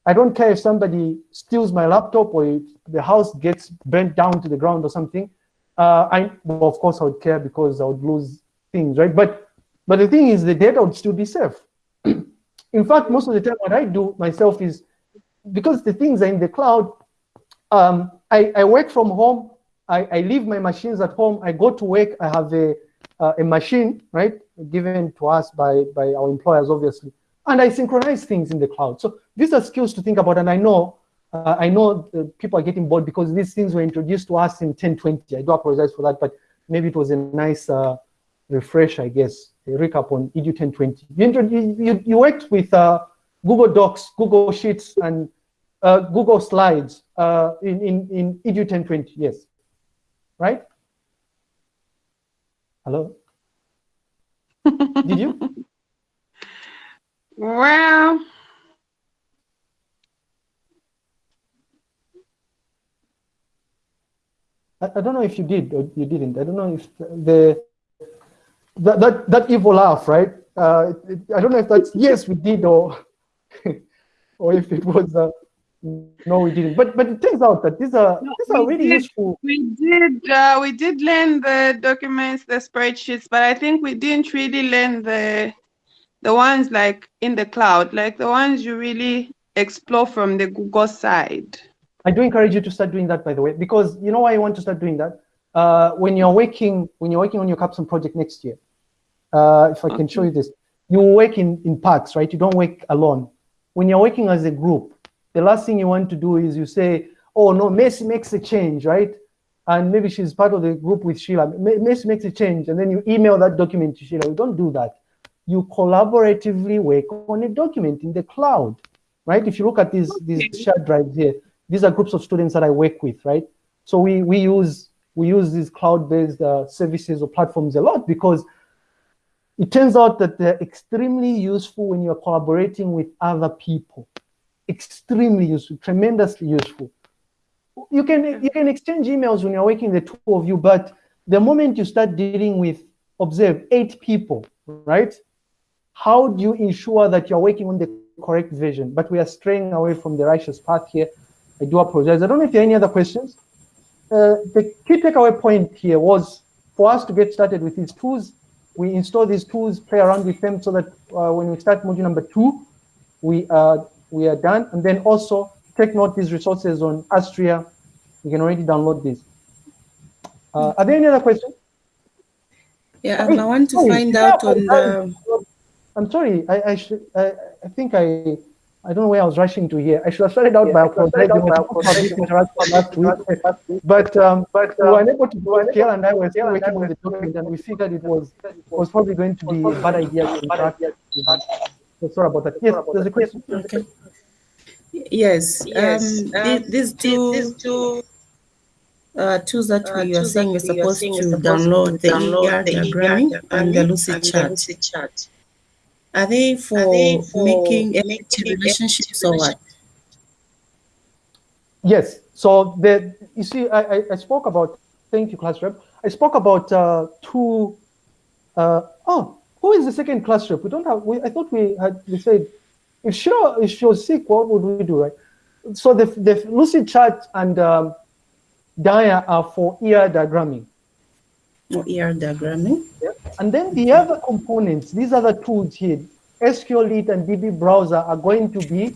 I don't care if somebody steals my laptop or if the house gets burnt down to the ground or something. Uh, I, well, of course, I would care because I would lose things, right? But, but the thing is, the data would still be safe. in fact, most of the time, what I do myself is because the things are in the cloud. Um, I, I work from home. I, I leave my machines at home. I go to work. I have a uh, a machine, right, given to us by by our employers, obviously, and I synchronize things in the cloud. So these are skills to think about, and I know uh, I know uh, people are getting bored because these things were introduced to us in 1020. I do apologize for that, but maybe it was a nice uh, refresh, I guess, a recap on EDU 1020. You, you, you, worked with uh, Google Docs, Google Sheets, and uh, Google Slides uh, in, in, in EDU 1020, yes, right? Hello? Did you? Well, I, I don't know if you did or you didn't. I don't know if the that that, that evil laugh, right? Uh, it, I don't know if that's yes we did or or if it was uh, no we didn't. But but it turns out that these are No, these are really did. useful. we did uh, we did learn the documents, the spreadsheets, but I think we didn't really learn the the ones like in the cloud, like the ones you really explore from the Google side. I do encourage you to start doing that, by the way, because you know why I want to start doing that. Uh, when you're working when you're working on your capstone project next year, uh, if I can show you this, you work in in packs, right? You don't work alone. When you're working as a group, the last thing you want to do is you say, "Oh no, Messi makes a change," right? And maybe she's part of the group with Sheila. Me- Messi makes a change, and then you email that document to Sheila. You don't do that. You collaboratively work on a document in the cloud, right? If you look at these these shared drives here, these are groups of students that I work with, right? So we we use we use these cloud-based uh, services or platforms a lot because it turns out that they're extremely useful when you're collaborating with other people. Extremely useful, tremendously useful. You can you can exchange emails when you're working the two of you, but the moment you start dealing with observe eight people, right? How do you ensure that you're working on the correct vision? But we are straying away from the righteous path here. I do apologize. I don't know if there are any other questions. Uh, the key takeaway point here was for us to get started with these tools. We install these tools, play around with them, so that uh, when we start module number two, we are we are done. And then also take note these resources on Astria. You can already download these. Uh, are there any other questions? Yeah, um, I want to Sorry, find yeah, out on I'm- the, I'm sorry. I I should. I, I think I. I don't know where I was rushing to here. I should have started out by apologizing for this interaction last week. But um, but we were unable to do it. Gail and I were still working on the document, and we figured it was was probably going to be a bad idea to interact. With that. So sorry about that. Yes, there's a question. okay. Yes, yes. um, the- these two uh, tools that we are saying we're supposed to download, the ER diagramming and the Lucid chart. Are they for making FT relationships or what? Yes. So the you see, I, I, I spoke about thank you, class rep. I spoke about uh, two, uh, oh, who is the second class rep? We don't have, we, I thought we had, we said, if she, if she was sick, what would we do, right? So the, the Lucidchart and um, Dia are for ER diagramming. For ER diagramming. Yeah. And then the other components, these other tools here, SQLite and DB browser are going to be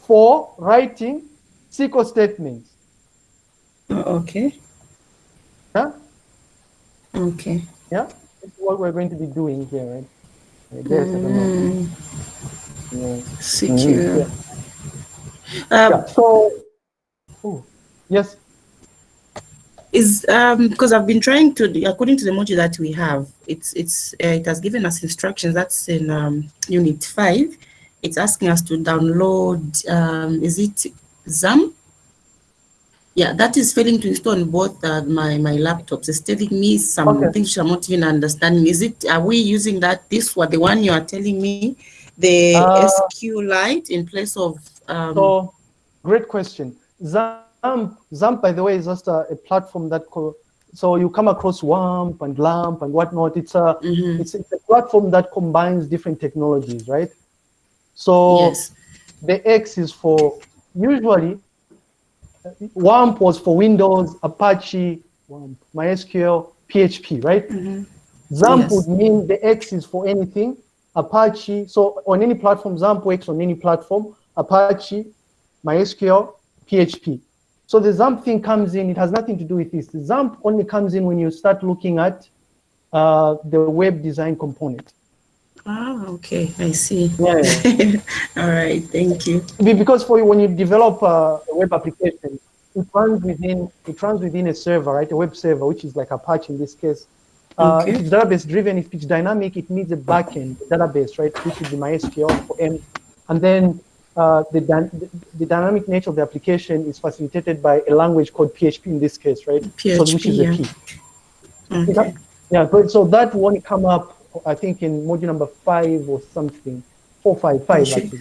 for writing SQL statements. Oh, okay. Yeah. Okay. Yeah. What we're going to be doing here, right? right there, mm. yeah. Secure. Yeah. Um, yeah. So, oh, yes is um because I've been trying to according to the module that we have it's it's uh, it has given us instructions that's in um, unit 5 it's asking us to download um is it XAMPP yeah that is failing to install on both uh, my my laptops it's telling me some okay. things i'm not even understanding is it are we using that this what the one you are telling me the uh, SQLite in place of um, so great question XAMPP, XAMPP, by the way, is just a, a platform that so you come across WAMP and LAMP and whatnot. It's a mm -hmm. it's, it's, a platform that combines different technologies, right? So yes. the X is for usually WAMP was for Windows, Apache, WAMP, MySQL, PHP, right? Mm -hmm. XAMPP yes. would mean the X is for anything. Apache, so on any platform, XAMPP works on any platform. Apache, MySQL, PHP. So the XAMPP thing comes in, it has nothing to do with this. The XAMPP only comes in when you start looking at uh, the web design component. Ah, okay, I see. Yeah. All right, thank you. Because for you, when you develop a web application, it runs within it runs within a server, right? A web server, which is like Apache in this case. Uh, okay. If it's database driven, if it's dynamic, it needs a backend database, right? Which is the MySQL for M. And then uh, the, the, dynamic nature of the application is facilitated by a language called PHP in this case, right? PHP, so, which is yeah. key. Okay. yeah, but so that won't come up, I think, in module number five or something. Four, five, five, actually.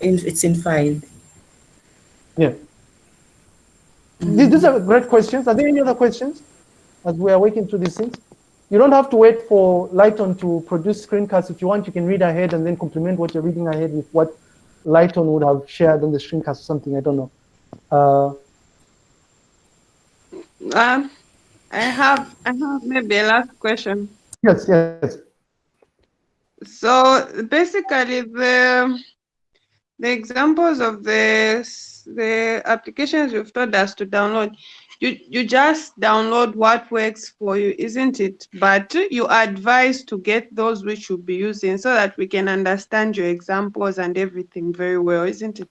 It's in five. Yeah. Mm -hmm. These are great questions. Are there any other questions as we are working through these things? You don't have to wait for Lighton to produce screencasts. If you want, you can read ahead and then complement what you're reading ahead with what Lighton would have shared on the screencast or something. I don't know. Uh, um, I have I have maybe a last question. Yes, yes. So basically, the the examples of the the applications you've told us to download, you you just download what works for you isn't it? But you advise to get those which you'll be using so that we can understand your examples and everything very well isn't it?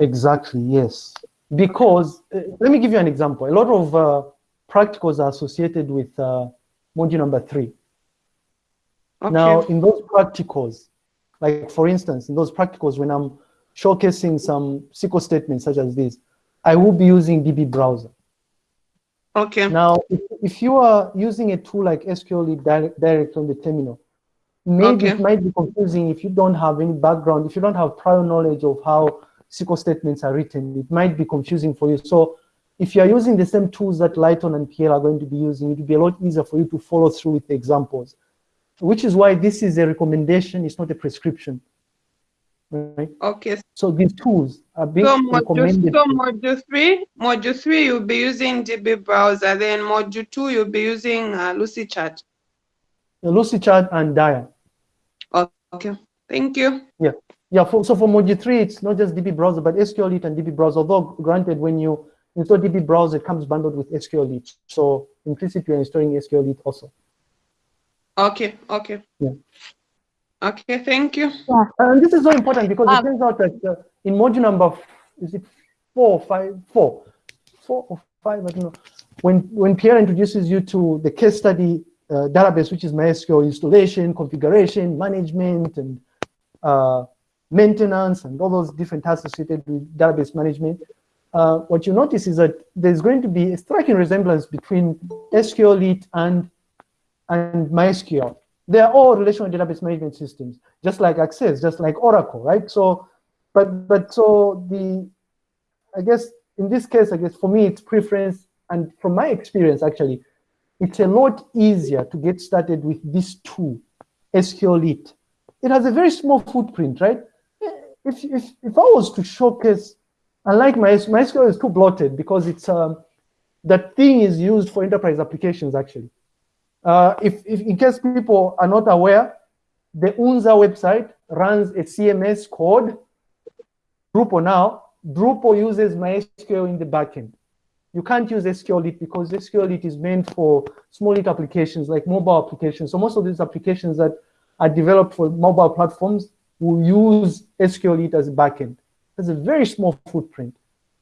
Exactly yes. Because uh, let me give you an example. A lot of uh, practicals are associated with uh, module number three okay. now in those practicals like for instance in those practicals when i'm showcasing some SQL statements such as this i will be using db browser Okay. Now, if, if you are using a tool like SQL direct, direct on the terminal, maybe okay. it might be confusing if you don't have any background, if you don't have prior knowledge of how SQL statements are written, it might be confusing for you. So if you're using the same tools that Lighton and PL are going to be using, it will be a lot easier for you to follow through with the examples, which is why this is a recommendation, it's not a prescription. Right? Okay. So these tools are being so recommended. so module three, module three, you'll be using DB browser. Then module two, you'll be using uh, Lucidchart. The Lucidchart and Dia. Okay. Thank you. Yeah. Yeah. For, so for module three, it's not just DB browser, but SQLite and DB browser. Although granted, when you install DB browser, it comes bundled with SQLite. So implicitly, you're installing SQLite also. Okay. Okay. Yeah. Okay, thank you. Yeah, and this is so important because um, it turns out that uh, in module number, is it four, five, four, four or five, I don't know. When, when Pierre introduces you to the case study uh, database, which is MySQL installation, configuration, management, and uh, maintenance, and all those different tasks associated with database management, uh, what you notice is that there's going to be a striking resemblance between SQLite and, and MySQL they are all relational database management systems, just like Access, just like Oracle, right? So, but but so the, I guess in this case, I guess for me, it's preference and from my experience, actually, it's a lot easier to get started with this tool, SQLite. It has a very small footprint, right? If, if, if I was to showcase, unlike my, MySQL is too bloated because it's um, that thing is used for enterprise applications, actually. Uh, if, if in case people are not aware, the UNZA website runs a CMS code, Drupal now. Drupal uses MySQL in the backend. You can't use SQLite because SQLite is meant for small applications like mobile applications. So most of these applications that are developed for mobile platforms will use SQLite as a backend. It's a very small footprint.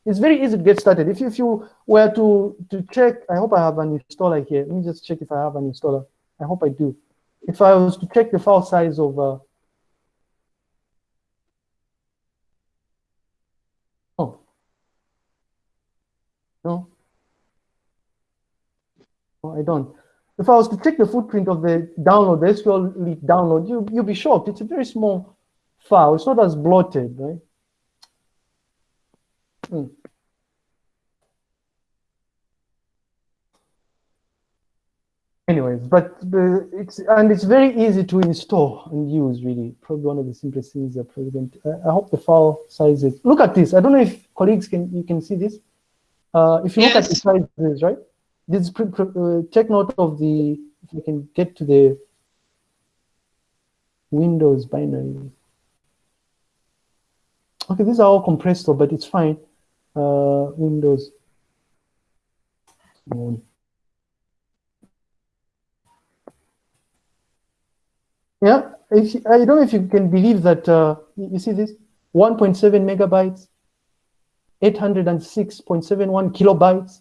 It's very easy to get started. If you, if you were to, to check, I hope I have an installer here. Let me just check if I have an installer. I hope I do. If I was to check the file size of, uh, oh, no, no, I don't. If I was to check the footprint of the download, the SQL download, you, you'll be shocked. It's a very small file. It's not as bloated, right? Mm. Anyways, but the, it's and it's very easy to install and use. Really, probably one of the simplest things that President. I, I hope the file sizes. Look at this. I don't know if colleagues can you can see this. Uh, if you yes. look at the sizes, right? This uh, take note of the. If you can get to the Windows binary. Okay, these are all compressed, though, but it's fine uh, Windows. Yeah, if, I don't know if you can believe that, uh, you see this, 1.7 megabytes, 806.71 kilobytes,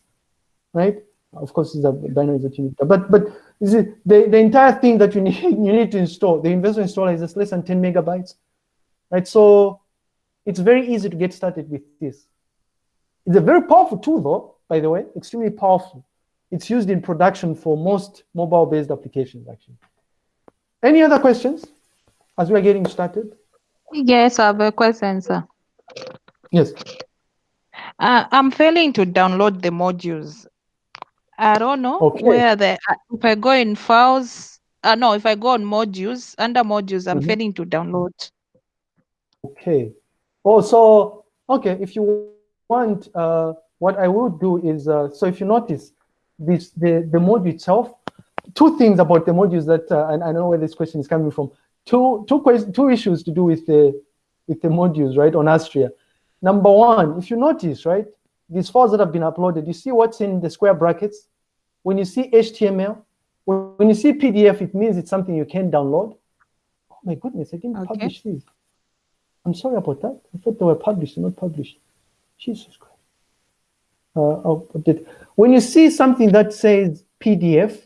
right? Of course, these are binaries that you need. But but the, the entire thing that you need you need to install, the investor installer is just less than 10 megabytes, right? So it's very easy to get started with this. It's a very powerful tool, though, by the way, extremely powerful. It's used in production for most mobile-based applications, actually. Any other questions as we are getting started? Yes, I have a question, sir. Yes. Uh, I'm failing to download the modules. I don't know okay. where the if I go in files. Uh, no, if I go on modules under modules, I'm mm -hmm. failing to download. Okay. Oh, so okay. If you want, uh, what I will do is, uh, so if you notice, this the, the module itself, two things about the modules that, uh, and I know where this question is coming from, two, two, two issues to do with the, with the modules, right, on Astria. Number one, if you notice, right, these files that have been uploaded, you see what's in the square brackets? When you see HTML, when you see PDF, it means it's something you can download. Oh my goodness, I didn't okay. publish these. I'm sorry about that. I thought they were published, not published. Jesus Christ. Uh, oh, when you see something that says PDF,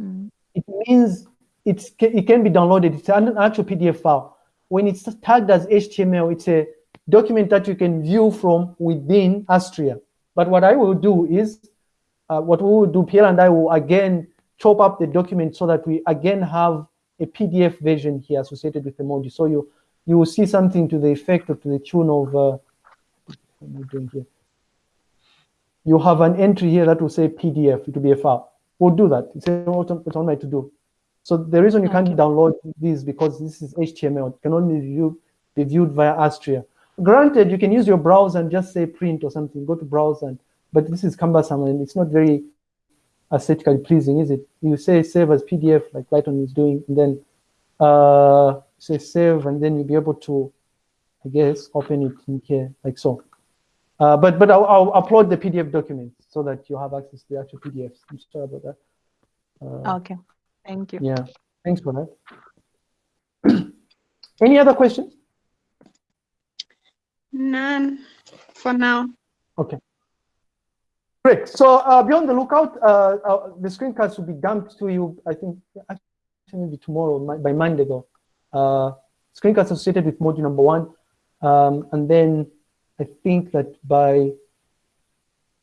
mm. it means it's, it can be downloaded. It's an actual PDF file. When it's tagged as HTML, it's a document that you can view from within Astria. But what I will do is, uh, what we will do, Pierre and I will again chop up the document so that we again have a PDF version here associated with the module. So you you will see something to the effect or to the tune of uh, what am I doing here? You have an entry here that will say PDF, it will be a file. We'll do that. It's, it's on my to-do. So the reason you can't download these because this is HTML. It can only view, be viewed via Astria. Granted, you can use your browser and just say print or something, go to browser, and, but this is cumbersome and it's not very aesthetically pleasing, is it? You say save as PDF like Lighton is doing, and then uh, say save, and then you'll be able to, I guess, open it in here like so. Uh, but but I'll, I'll, upload the PDF documents so that you have access to the actual PDFs. I'm sorry about that. Uh, okay, thank you. Yeah, thanks for that. Any other questions? None for now. Okay. Great. So uh, be on the lookout. Uh, uh, the screencast will be dumped to you, I think, actually maybe tomorrow, by Monday though. Uh, screencast associated with module number one. Um, and then I think that by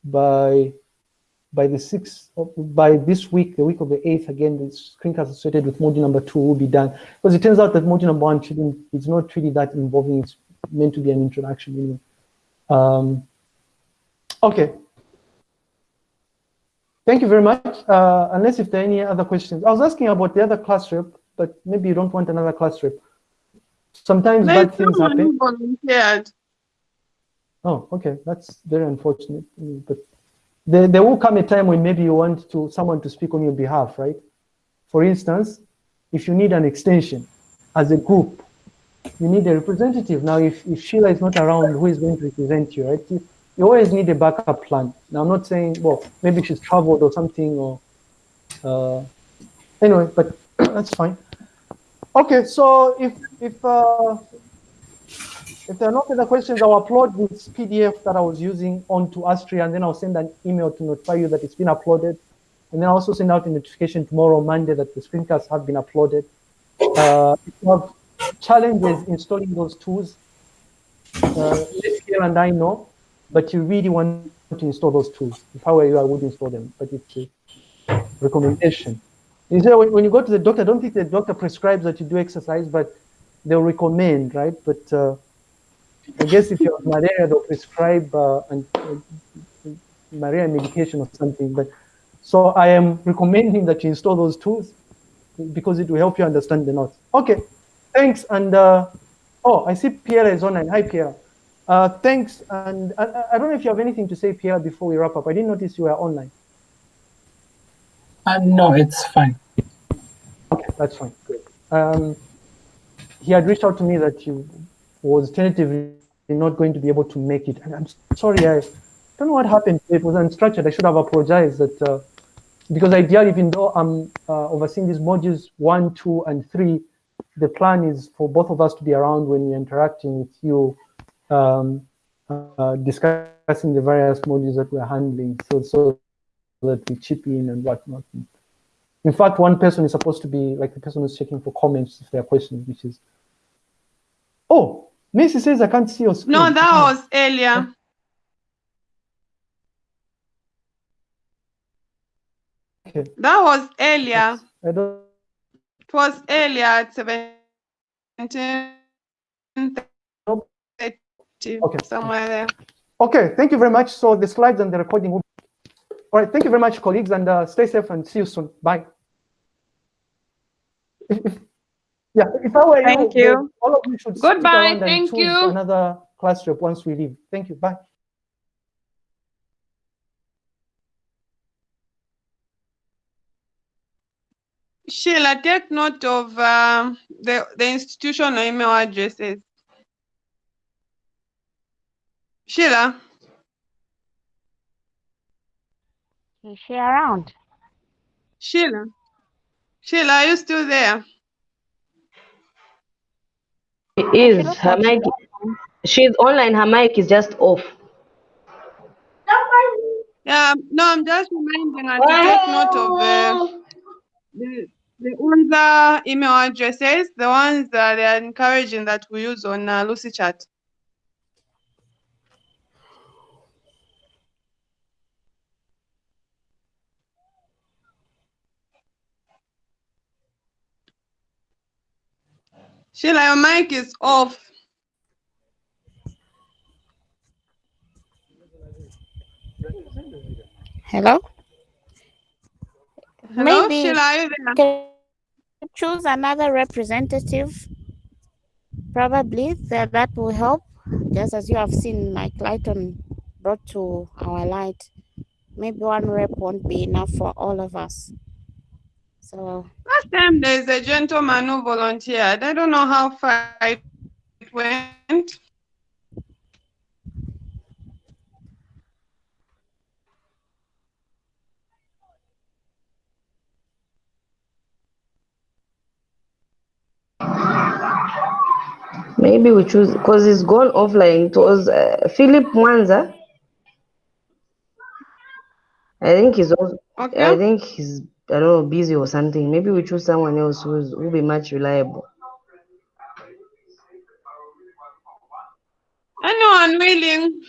by by the sixth, by this week, the week of the eighth, again, the screencast associated with module number two will be done. Because it turns out that module number one shouldn't, it's not really that involving, it's meant to be an introduction anyway. Um, okay. thank you very much. Uh, unless if there are any other questions. I was asking about the other class rep, but maybe you don't want another class rep. Sometimes bad things happen. Volunteered. Oh, okay. That's very unfortunate. But there, there will come a time when maybe you want to someone to speak on your behalf, right? For instance, if you need an extension as a group, you need a representative. Now, if, if Sheila is not around, who is going to represent you, right? You, you always need a backup plan. Now, I'm not saying, well, maybe she's traveled or something, or uh, anyway, but that's fine. Okay, so if if uh, if there are no further questions, I'll upload this PDF that I was using onto Astria, and then I'll send an email to notify you that it's been uploaded. And then I'll also send out a notification tomorrow, Monday, that the screencasts have been uploaded. Uh, if you have challenges installing those tools, uh, and I know, but you really want to install those tools. If I were you, I would install them, but it's a recommendation. You say when, when you go to the doctor, I don't think the doctor prescribes that you do exercise, but they'll recommend, right? But uh, I guess if you have malaria, they'll prescribe uh, an, uh, malaria medication or something. But so I am recommending that you install those tools because it will help you understand the notes. Okay, thanks. And uh, oh, I see Pierre is online. Hi, Pierre. Uh, thanks. And I, I, don't know if you have anything to say, Pierre, before we wrap up. I didn't notice you were online. Uh, no, it's fine. Okay, that's fine. Great. Um, he had reached out to me that he was tentatively not going to be able to make it. And I'm sorry, I don't know what happened. It was unstructured. I should have apologized that uh, because ideally, even though I'm uh, overseeing these modules one, two, and three, the plan is for both of us to be around when we're interacting with you, um, uh, discussing the various modules that we're handling, so so that we chip in and whatnot. In fact, one person is supposed to be like the person who's checking for comments if there are questions, which is, oh, Macy says I can't see your screen. No, that was earlier. Okay. That was earlier. I don't. It was earlier at 17 Okay. somewhere there. Okay, thank you very much. So the slides and the recording will all right, thank you very much, colleagues, and uh, stay safe and see you soon. Bye. yeah, if I were thank you, you. all of you should Goodbye. Thank you. Another class trip once we leave. Thank you. Bye. Sheila, take note of uh, the, the institutional email addresses. Sheila. Is she around? Sheila. Sheila, are you still there? She is. Her mic. She's online. Her mic is just off. Yeah, no, I'm just reminding her to take note of the, the, the UNZA email addresses, the ones that they are encouraging that we use on uh, Lucidchart. Sheila, your mic is off. Hello? Hello, Maybe Sheila, are you there? can choose another representative. Probably that, that will help. Just as you have seen, like Lighton brought to our light. Maybe one rep won't be enough for all of us. So Last time there's a gentleman who volunteered. I don't know how far it went. Maybe we choose because he's gone offline. It was uh, Philip Mwanza. I think he's also, Okay. I think he's I don't know busy or something. Maybe we choose someone else who's who'll be much reliable. Anyone willing?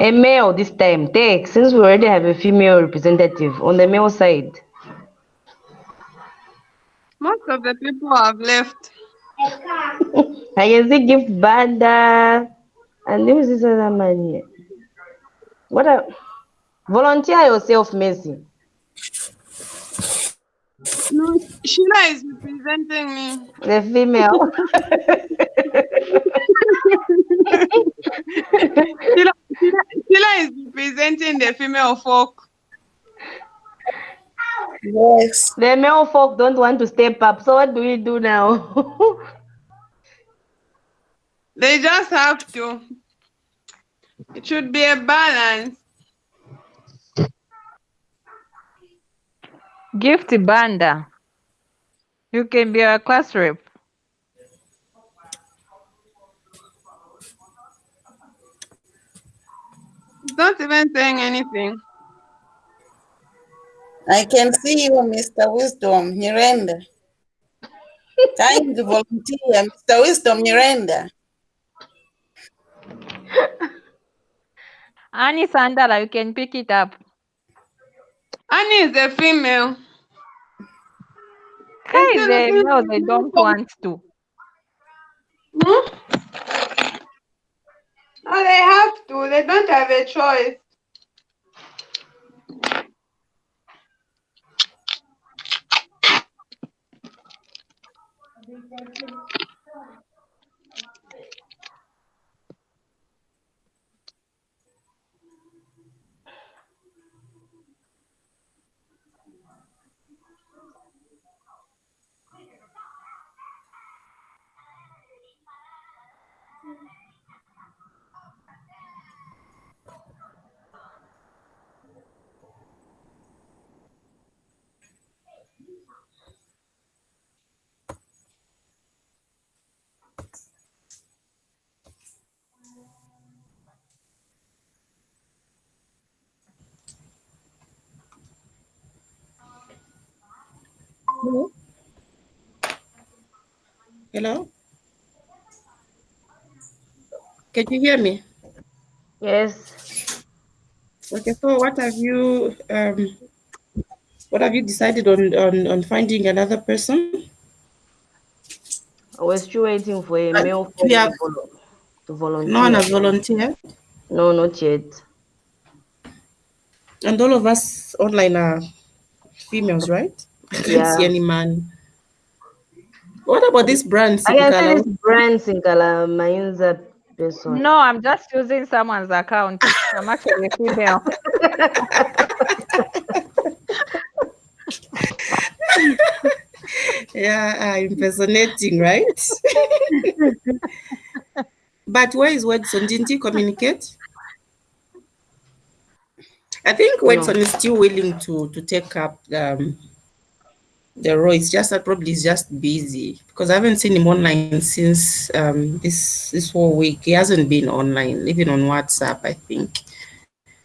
A male this time. Take, since we already have a female representative on the male side. Most of the people have left. I can see gift banda. And who is this other man here? What a volunteer yourself, Messi. No, Sheila is representing me. The female. Sheila, Sheila, Sheila is representing the female folk. Yes. The male folk don't want to step up. So what do we do now? They just have to. It should be a balance. Gift Banda. You can be a class rep. Not even saying anything. I can see you, Mr. Wisdom Miranda. Time to volunteer, Mr. Wisdom Miranda. Annie Sandala, you can pick it up. Annie is a female. Hey, they, no, they don't want to. Hmm? No, they have to. They don't have a choice. Hello? Hello? Can you hear me? Yes. Okay, so what have you um what have you decided on on, on finding another person? I was still waiting for a Uh, male have- to volunteer. No one has volunteered. No, not yet. And all of us online are females, right? I can't Yeah. see any man. What about this brand? I can see Sinkala? this brand Sinkala Mainza person. No, I'm just using someone's account. I'm actually a female. yeah, uh, impersonating, right? but where is Wedson? Didn't he communicate? I think Wedson is still willing to to take up um, the role. It's just that probably he's just busy because I haven't seen him online since um, this this whole week. He hasn't been online, even on WhatsApp. I think.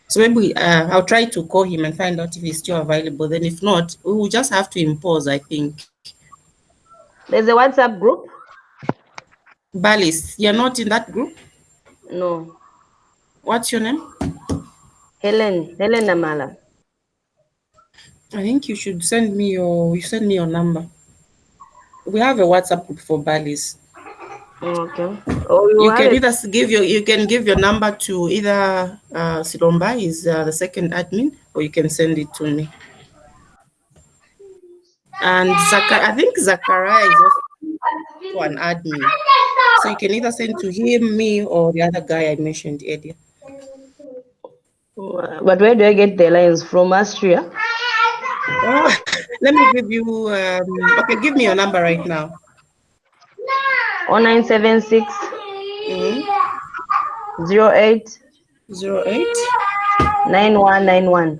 So maybe uh, I'll try to call him and find out if he's still available. Then if not, we will just have to impose. I think. There's a WhatsApp group? Balis, you're not in that group? No. What's your name? Helen, Helen Namala. I think you should send me your you send me your number. We have a WhatsApp group for Balis. Okay. Oh, you, You have can it? either s- give your you can give your number to either uh, Silomba, is uh, the second admin, or you can send it to me. And Zaka, I think Zachariah is also an admin, so you can either send to him, me, or the other guy I mentioned earlier. But where do I get the lines from? Austria? Oh, let me give you. Um, okay, give me your number right now. 0976 08 08 9191.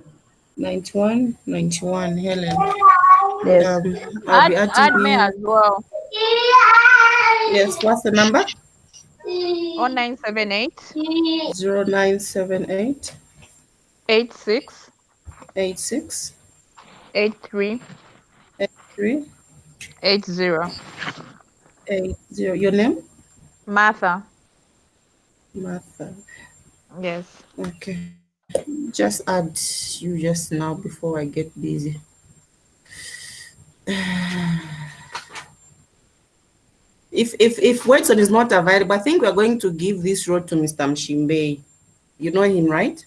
91 91 Helen. Yes. Um, I'll be Add, adding add me as well. Yes, what's the number? 0978 0978 86 86 83 83 80. 80. Your name? Martha. Martha. Yes. Okay. Just add you just now before I get busy. If if if Watson is not available, I think we're going to give this role to Mr. Mshimbe. You know him, right?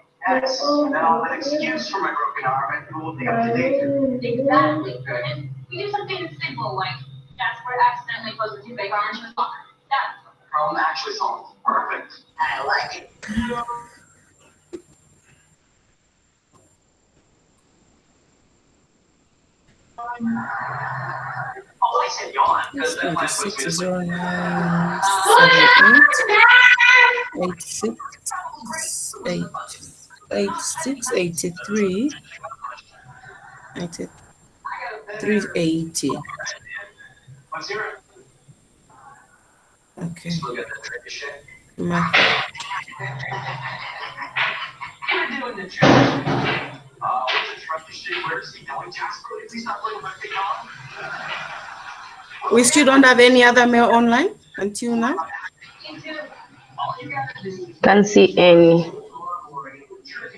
Yes, and I'll have an excuse for my broken arm and who will be up to date. Exactly. And we do something simple like Jasper accidentally closed the two fake arms in his locker. That's Problem actually solved. Perfect. I like it. Oh, I said yawn because that might put me to sleep. 86, 86, 83, 380. Let's. Okay. We still don't have any other mail online until now. Can't see any.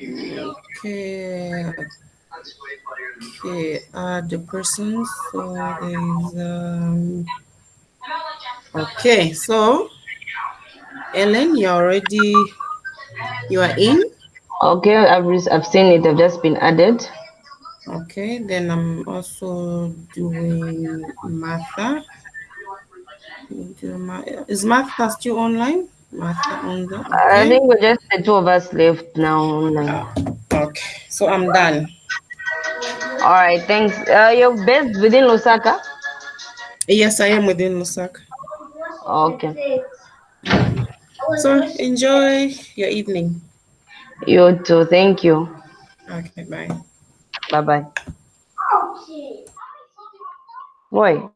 Okay. Okay, add the person. So there's um okay, so Ellen, you already you are in. Okay, I've, I've seen it. I've just been added. Okay, then I'm also doing Martha. Is Martha still online? Martha on the I think we're just the two of us left now online. Okay, so I'm done. All right, thanks. Uh, you're based within Lusaka? Yes, I am within Lusaka. Okay. So enjoy your evening. You too. Thank you. Okay, bye. Bye bye. Boy.